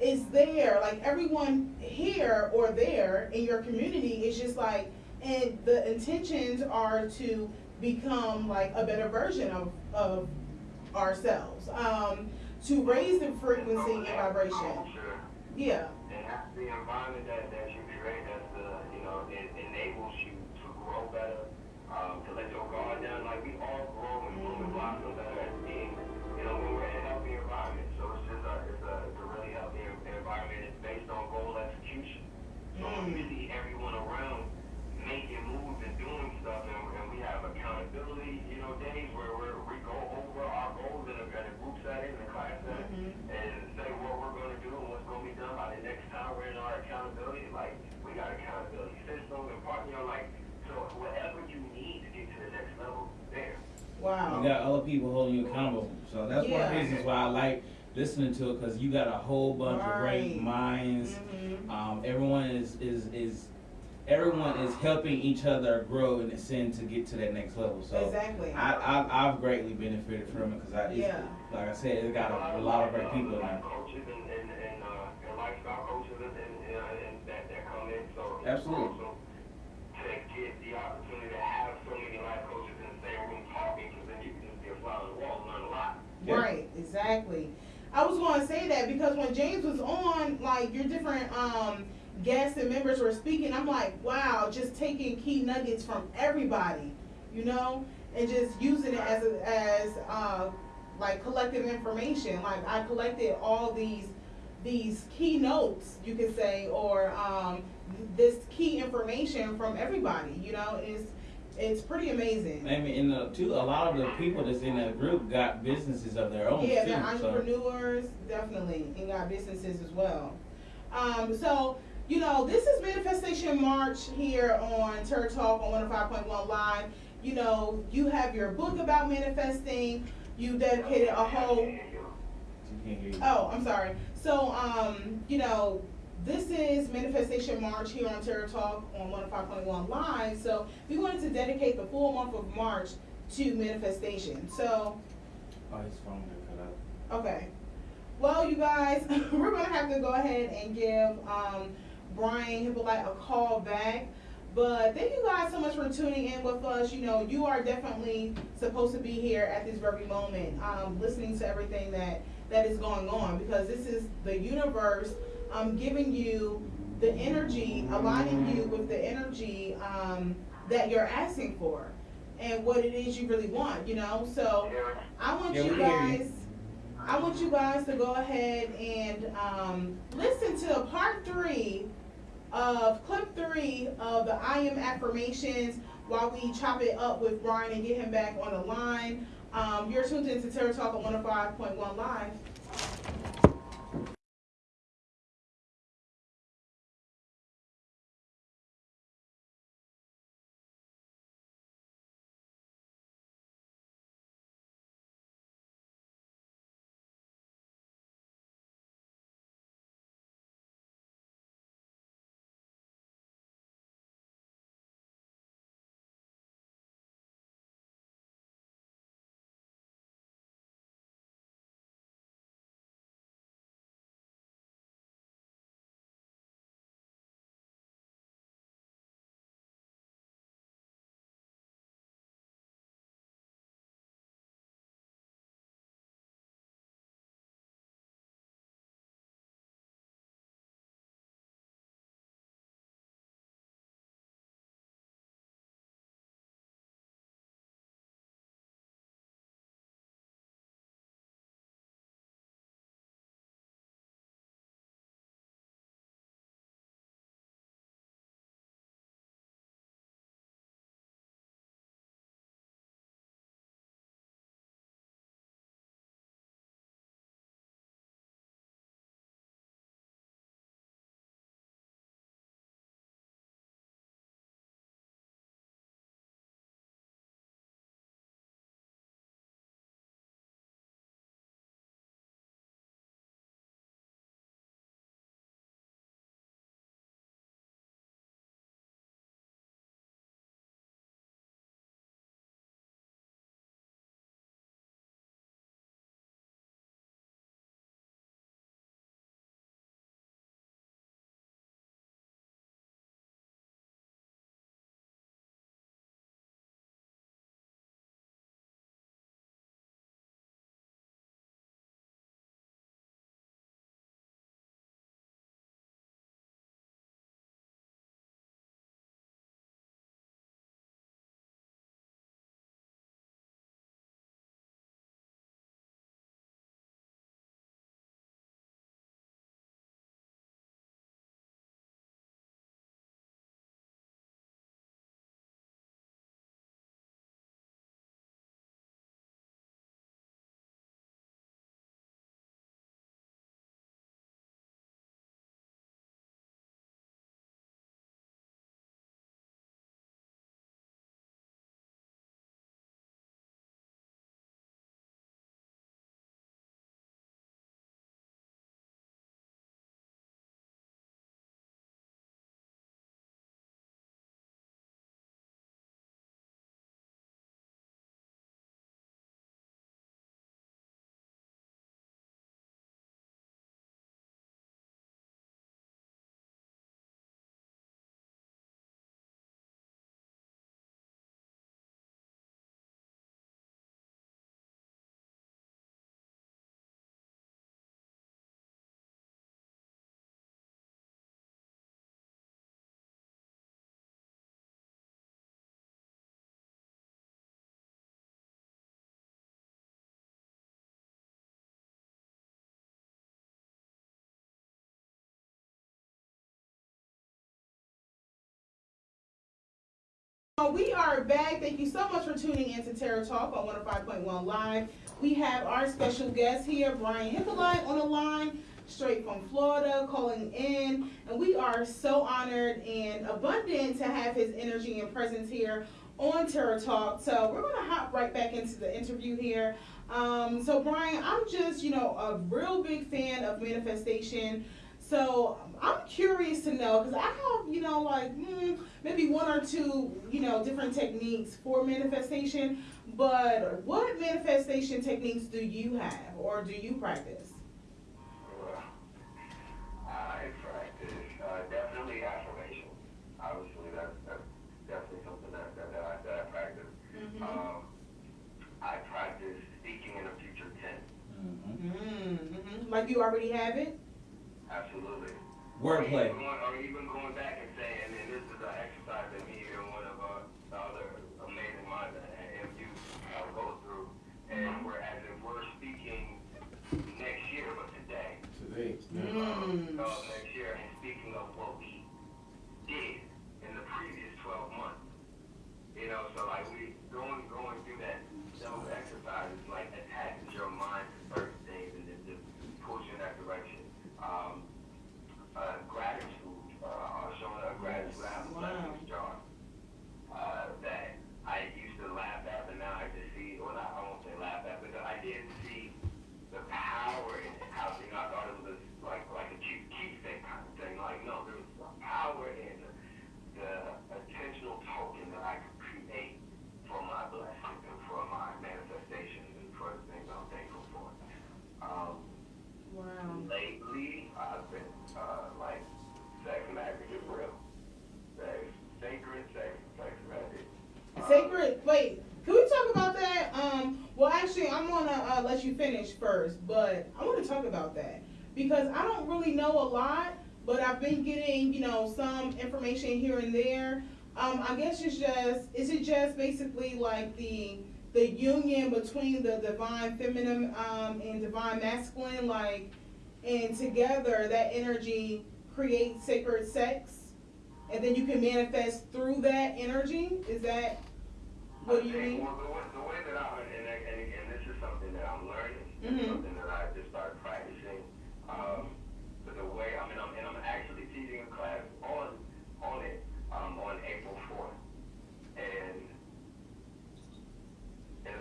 is there. Like everyone here or there in your community is just like, and the intentions are to become like a better version of, of ourselves. Um, to raise the frequency and vibration. Yeah.
And that's the environment that, that you create, that's the, you know, it enables you to grow better, um, to let your guard down. Like we all grow and bloom and blossom better as beings, you know, when we're in a healthy environment. So it's just a, it's a, it's a really healthy environment. It's based on goal execution. So when we see everyone around making moves and doing stuff, and, and we have accountability, you know, days where we're, we go over our goals in a, in a group setting, in a class setting, and say what we're going to do and what's going to be done by the next time we're in our accountability. Like, we got accountability systems and part, you know, like, so whatever you need to get to the next level, there.
Wow.
You got other people holding you accountable. So that's one of the reasons why I like listening to it because you got a whole bunch of great
Right.
minds.
Mhm.
Um, everyone is, is, is everyone is helping each other grow and ascend to get to that next level. So
Exactly.
I, I I've greatly benefited from it because I
Yeah.
like I said it got a, a lot of great people in
Life
there.
Uh, lifestyle coaches and, and, uh, and that, that come in, so. it's
Absolutely.
awesome To get the opportunity to have so many life coaches in the same room talking, cause then you can just be a fly on the wall and learn a lot.
Yeah.
Right, exactly. I was going to say that because when James was on, like your different um, guests and members were speaking, I'm like, wow, just taking key nuggets from everybody, you know, and just using it as a, as uh, like collective information. Like I collected all these these key notes, you could say, or um, this key information from everybody. You know, it's it's pretty amazing.
I mean, and the, too, a lot of the people that's in that group got businesses of their own
Yeah,
too.
they're
so.
entrepreneurs, definitely, and got businesses as well. Um, so, you know, this is Manifestation March here on Tarot Talk on 105.1 Live. You know, you have your book about manifesting. You dedicated a whole
You can't hear you.
Oh, I'm sorry. So, um, you know, this is Manifestation March here on Tarot Talk on 105.1 Live. So, we wanted to dedicate the full month of March to manifestation. So,
Oh, his phone got cut out.
okay. Well, you guys, we're going to have to go ahead and give um, Brian Hippolyte a call back. But thank you guys so much for tuning in with us. You know, you are definitely supposed to be here at this very moment, um, listening to everything that that is going on because this is the universe um, giving you the energy, aligning you with the energy um, that you're asking for and what it is you really want. You know, so I want
Yeah,
you guys. I want you guys to go ahead and um, listen to part three of clip three of the I am affirmations while we chop it up with Brian and get him back on the line. Um, you're tuned into Tarot Talk on 105.1 Live. We are back. Thank you so much for tuning in to Tarot Talk on 105.1 Live. We have our special guest here, Brian Hyppolite, on the line, straight from Florida, calling in. And we are so honored and abundant to have his energy and presence here on Tarot Talk. So we're going to hop right back into the interview here. Um, so, Brian, I'm just, you know, a real big fan of manifestation. So I'm curious to know because I have, you know, like hmm, maybe one or two, you know, different techniques for manifestation. But what manifestation techniques do you have or do you practice?
Well, I practice uh, definitely affirmation. Obviously, that's, that's definitely something that, that, that, I, that I practice.
Mm-hmm.
Um, I practice speaking in the future tense.
Mhm.
Mm-hmm. Like you already have it.
Absolutely.
Wordplay.
Or even, going, or even going back and saying, and this is an exercise that me and one of uh, other amazing minds at MU uh, go through. And we're as if we're speaking next year, but today.
Today.
Mm.
of next year and speaking of what we did in the previous 12 months. You know, so like we going going through that those exercises like attaches your mind to certain things and it just pulls you in that direction. Um, uh, gratitude, uh, showing a gratitude. I have a
Wow.
blessings jar uh, that I used to laugh at, but now I just see, well, not, I won't say laugh at, but I did see the power in it. How, you know, I thought it was like, like a cheap, keepsake kind of thing. Like, no, there was power in the intentional token that I could create for my blessings and for my manifestations and for the things I'm thankful for. Um,
Wow.
lately, I've been, uh, like, sex magic is real. Sex, sacred sex, sex magic. Uh,
Sacred. Wait. Can we talk about that? Um. Well, actually, I'm gonna uh, let you finish first, but I want to talk about that because I don't really know a lot, but I've been getting, you know, some information here and there. Um. I guess it's just. Is it just basically like the the union between the divine feminine um, and divine masculine, like, and together that energy creates sacred sex, and then you can manifest through that energy. Is that what do you mean?
Well, the way, the way that I, and, and again, this is something that I'm learning,
Mhm.
something that I just started practicing. Um, but the way, I mean, I'm, and I'm actually teaching a class on, on it, um, on April 4th. And, and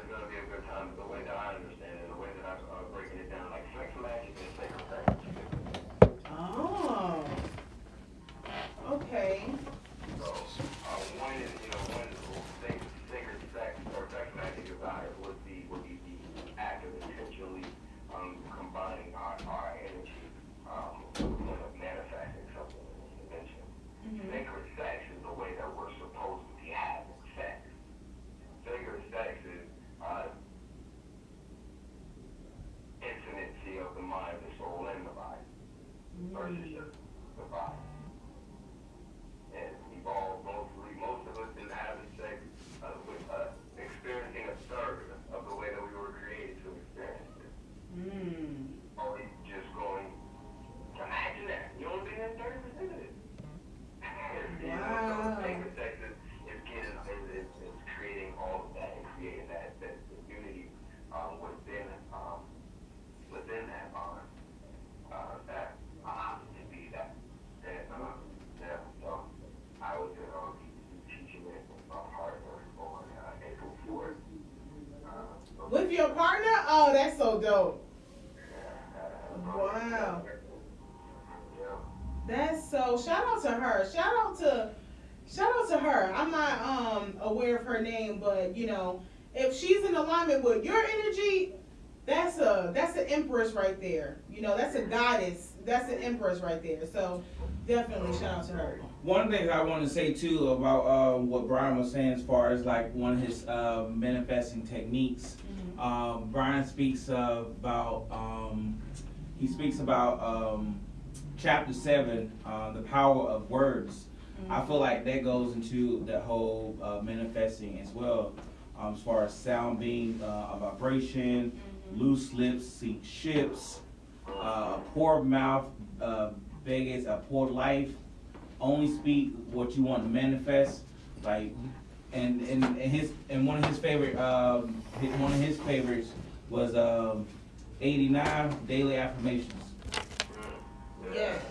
good time, the way that I understand it, the way that I'm uh, breaking it down, like sex magic and sacred sex.
Oh. Okay.
So, uh, one is, you know, one sacred, sacred sex or sex magic desire would be, would be the act of intentionally, um, combining our, our energy, um, with manifesting something in this dimension. Sacred sex is the way that we're supposed to be having sex. Sacred sex is, uh, intimacy of the mind, the soul, and the body versus just the body. And we've all mostly, most of us been having sex uh, with uh, experiencing a third of the way that we were created to experience it.
Mm.
Or you just going, imagine that, you only been in 30% of it. you know,
Wow.
so sacred sex is, is getting, is, is, is creating all of that and creating that, that unity um, within, um, within that bond. Uh, that uh, to be that. And, uh, yeah, so I was uh, teaching it with my partner on uh, April 4th. Uh,
With your partner? Oh, that's so dope.
yeah, uh,
Wow.
Yeah.
That's so. Shout out to her. Shout out to. Shout out to her. I'm not um aware of her name, but you know, if she's in alignment with your energy, that's a that's an empress right there. You know, that's a goddess. That's an empress right there. So definitely shout out to her.
One thing I want to say too about uh, what Brian was saying as far as like one of his uh, manifesting techniques. Um, Brian speaks uh, about um, he speaks about um, chapter seven, uh, the power of words. I feel like that goes into the whole uh, manifesting as well, um, as far as sound being uh, a vibration, loose lips sink ships, uh, a poor mouth uh, beggars a poor life. Only speak what you want to manifest. Like and, and, and his, and one of his favorite, um, his, one of his favorites was, um, eighty-nine daily affirmations.
Mm.
Yes.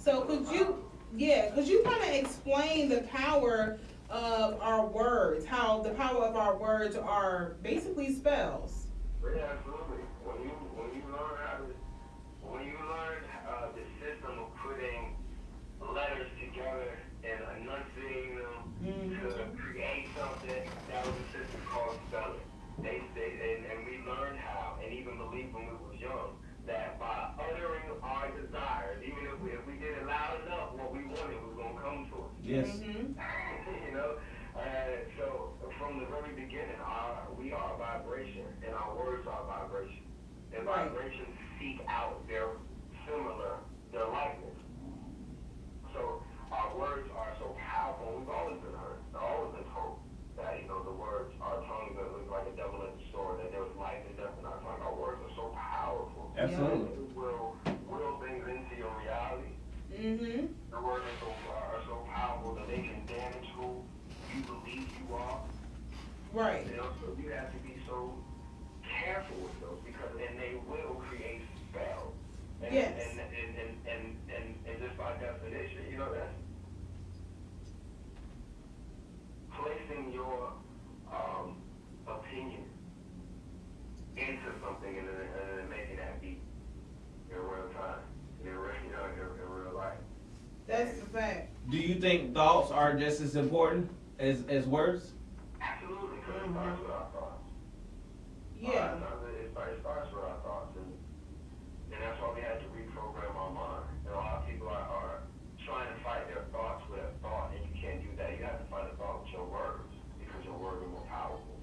So could you, yeah, could you kind of explain the power of our words, how the power of our words are basically spells?
Yeah, absolutely. When you when you learn how to when you learn uh, the system of putting letters together and enunciating them
Mhm.
to create something, that was a system called spelling. They they and, and we learned how, and even believed when we was young, that by uttering our desires, even if we if we did it loud enough, what we wanted was gonna come to us.
Yes,
Mhm.
you know, uh, so from the very beginning, our, we are a vibration, and our words are vibration. And
Right.
vibrations seek out their similar, their likeness. So our words are so powerful. We've always been heard, always been told that you know the words, our tongues are like a double-edged sword. That there's life and death in our tongue. Our words are so powerful.
absolutely.
It will will things into your reality.
Mhm.
The words are so, are so powerful that they can damage who you believe you are.
Right.
You know, so you have to be so careful with those because and they will create spells. And,
Yes.
And, and, and, and, and, and just by definition, you know, that's placing your um, opinion into something and then, and then making that be in real time, in real, you know, in, in real life.
That's the fact.
Do you think thoughts are just as important as, as words?
Absolutely, because it starts with our thoughts.
Yeah.
It starts with our thoughts, and, and that's why we had to reprogram our mind. And a lot of people are, are trying to fight their thoughts with a thought, and you can't do that. You have to fight a thought with your words, because your words are more powerful.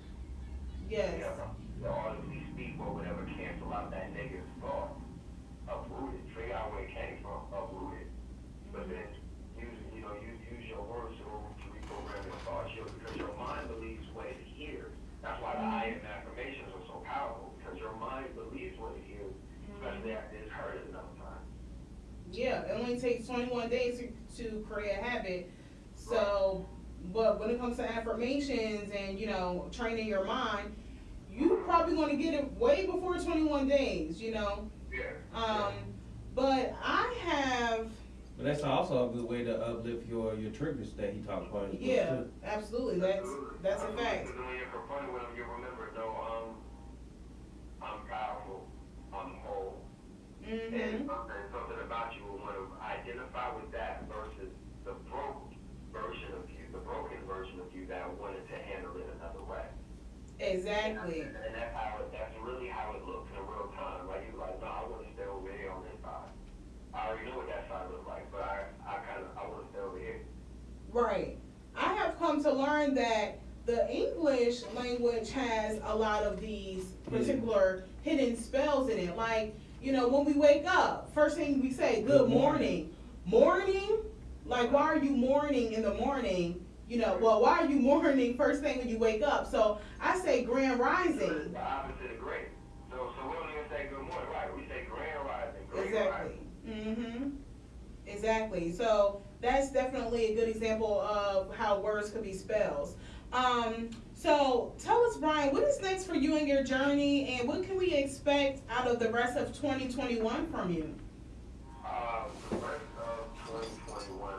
Yes.
You have to you know, audibly speak what would ever cancel out that negative thought. Uproot it. Figure out where it came from. Uproot it. But then use you know use use your words to, to reprogram your thoughts your, because your mind believes what it hears. That's why the I am affirmations are so powerful because your mind believes what it hears, especially after it's heard it enough times.
Yeah, it only takes 21 days to, to create a habit. So, but when it comes to affirmations and, you know, training your mind, you probably going to get it way before 21 days, you know.
Yeah.
Um, but I have,
But that's also a good way to uplift your, your triggers that he talked about.
yeah,
too.
absolutely. That's, that's a fact.
Because when you're confronted with them, you remember, no, um, I'm powerful, I'm whole. And
Mm-hmm.
something, about you will want to identify with that versus the broke version of you, the broken version of you that wanted to handle it another way.
Exactly.
And, and that's how it, that's really how it looks in real time. Like you're like, no, I want to stay over here on this side. I already know what that side looks like, but I, I kind of, I want to stay over here.
Right. I have come to learn that the English language has a lot of these particular hidden spells in it. Like, you know, when we wake up, first thing we say, good morning. Morning? Like, why are you mourning in the morning? You know, well, why are you mourning first thing when you wake up? So I say grand rising.
The opposite of great. So, so we don't even say good morning, right? We say grand rising. Great
Exactly.
rising.
Mm-hmm. Exactly. So that's definitely a good example of how words could be spells. Um, so tell us, Brian, what is next for you and your journey, and what can we expect out of the rest of 2021 from you?
Um, the rest of 2021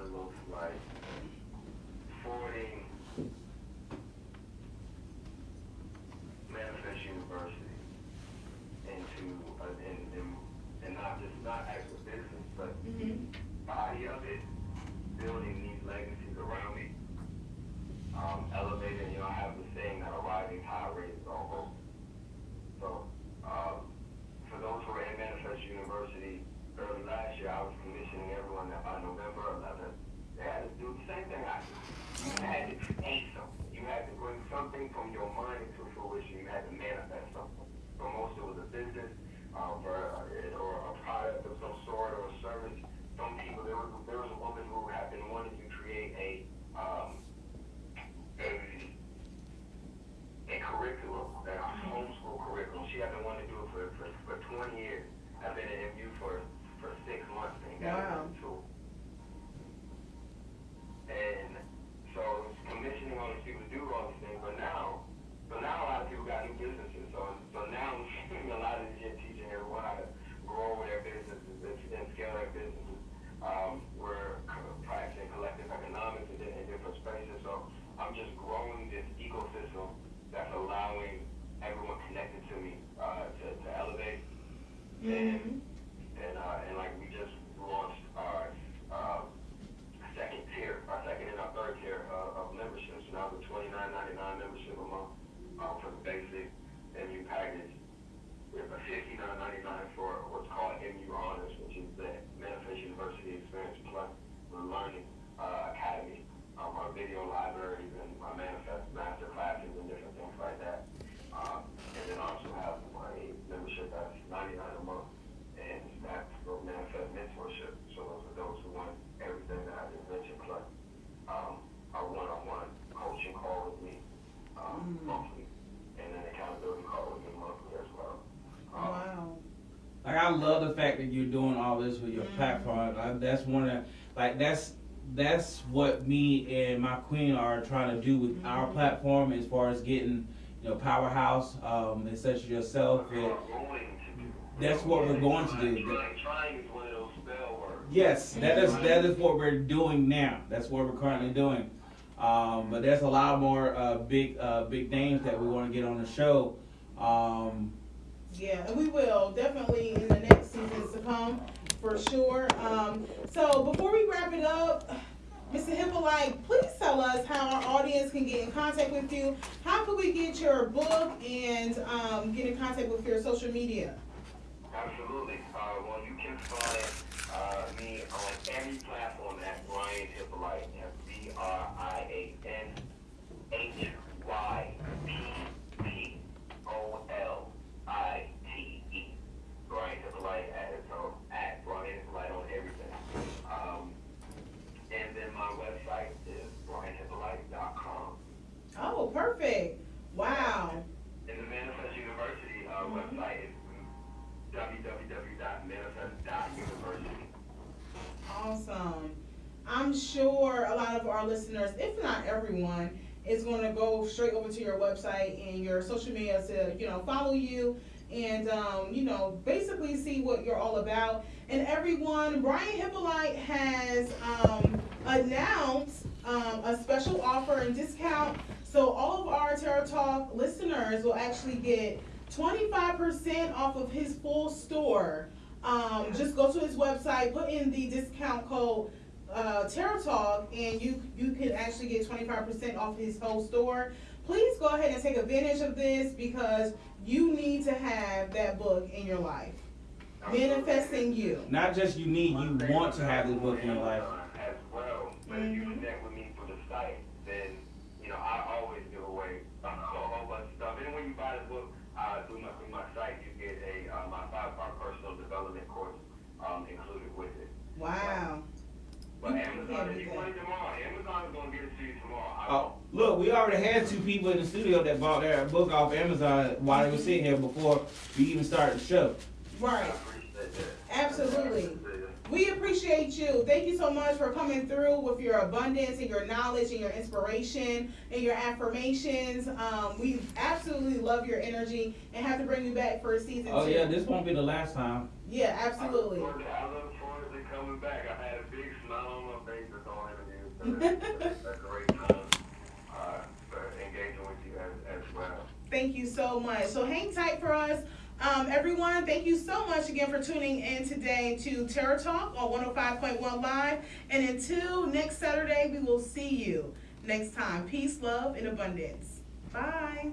that
you're doing all this with your platform. Uh, that's one of like that's that's what me and my queen are trying to do with our
Mhm.
platform as far as getting you know powerhouse um and such as yourself.
We're
It,
going to do.
That's what we're going to do.
Trying, trying is one of those spell words.
yes, that is that is what we're doing now. That's what we're currently doing. Um, but there's a lot more uh, big uh, big names that we want to get on the show. Um,
Yeah, and we will definitely in the next seasons to come for sure. Um, so before we wrap it up, Mr. Hyppolite, please tell us how our audience can get in contact with you. How can we get your book and um, get in contact with your social media?
Absolutely. Uh, well, you can find uh, me on every platform at Brian Hyppolite. That's B R I A N H Y P P O L I T E. Brian Hyppolite at Brian Hyppolite on everything. Um, and then my website is brianhyppolite.com.
Oh, perfect. Wow.
And the Manifest University uh, website is www.manifest.university.
Awesome. I'm sure a lot of our listeners, if not everyone, is going to go straight over to your website and your social media to, you know, follow you and, um, you know, basically see what you're all about. And everyone, Brian Hyppolite has um, announced um, a special offer and discount. So all of our Tarot Talk listeners will actually get 25% off of his full store. Um, just go to his website, put in the discount code uh, Tarot Talk, and you you can actually get 25% off his whole store. Please go ahead and take advantage of this because you need to have that book in your life. Manifesting you.
not just you need, you want to have this book in your life.
As well, but if you
Mhm.
connect with me through the site, then, you know, I always give away a whole bunch of stuff. And when you buy the book, uh, through my, through my site, you get a, uh, my five-part personal development course, um, included with it.
Wow.
But
You
Amazon,
can't
if you want it tomorrow, Amazon's gonna get it to you tomorrow.
Oh, look, we already had two people in the studio that bought their book off Amazon while they were sitting here before we even started the show.
I
Right.
appreciate that.
Absolutely. We appreciate you. Thank you so much for coming through with your abundance and your knowledge and your inspiration and your affirmations. Um, we absolutely love your energy and have to bring you back for a season
Oh
two.
yeah, this won't be the last time.
Yeah,
I look
absolutely.
forward to- I look forward to coming back. I've had a big smile on my face this whole interview. So it's, it's a great time, uh, for engaging with you as, as well.
Thank you so much. So hang tight for us. Um, everyone, thank you so much again for tuning in today to Tarot Talk on 105.1 Live. And until next Saturday, we will see you next time. Peace, love, and abundance. Bye.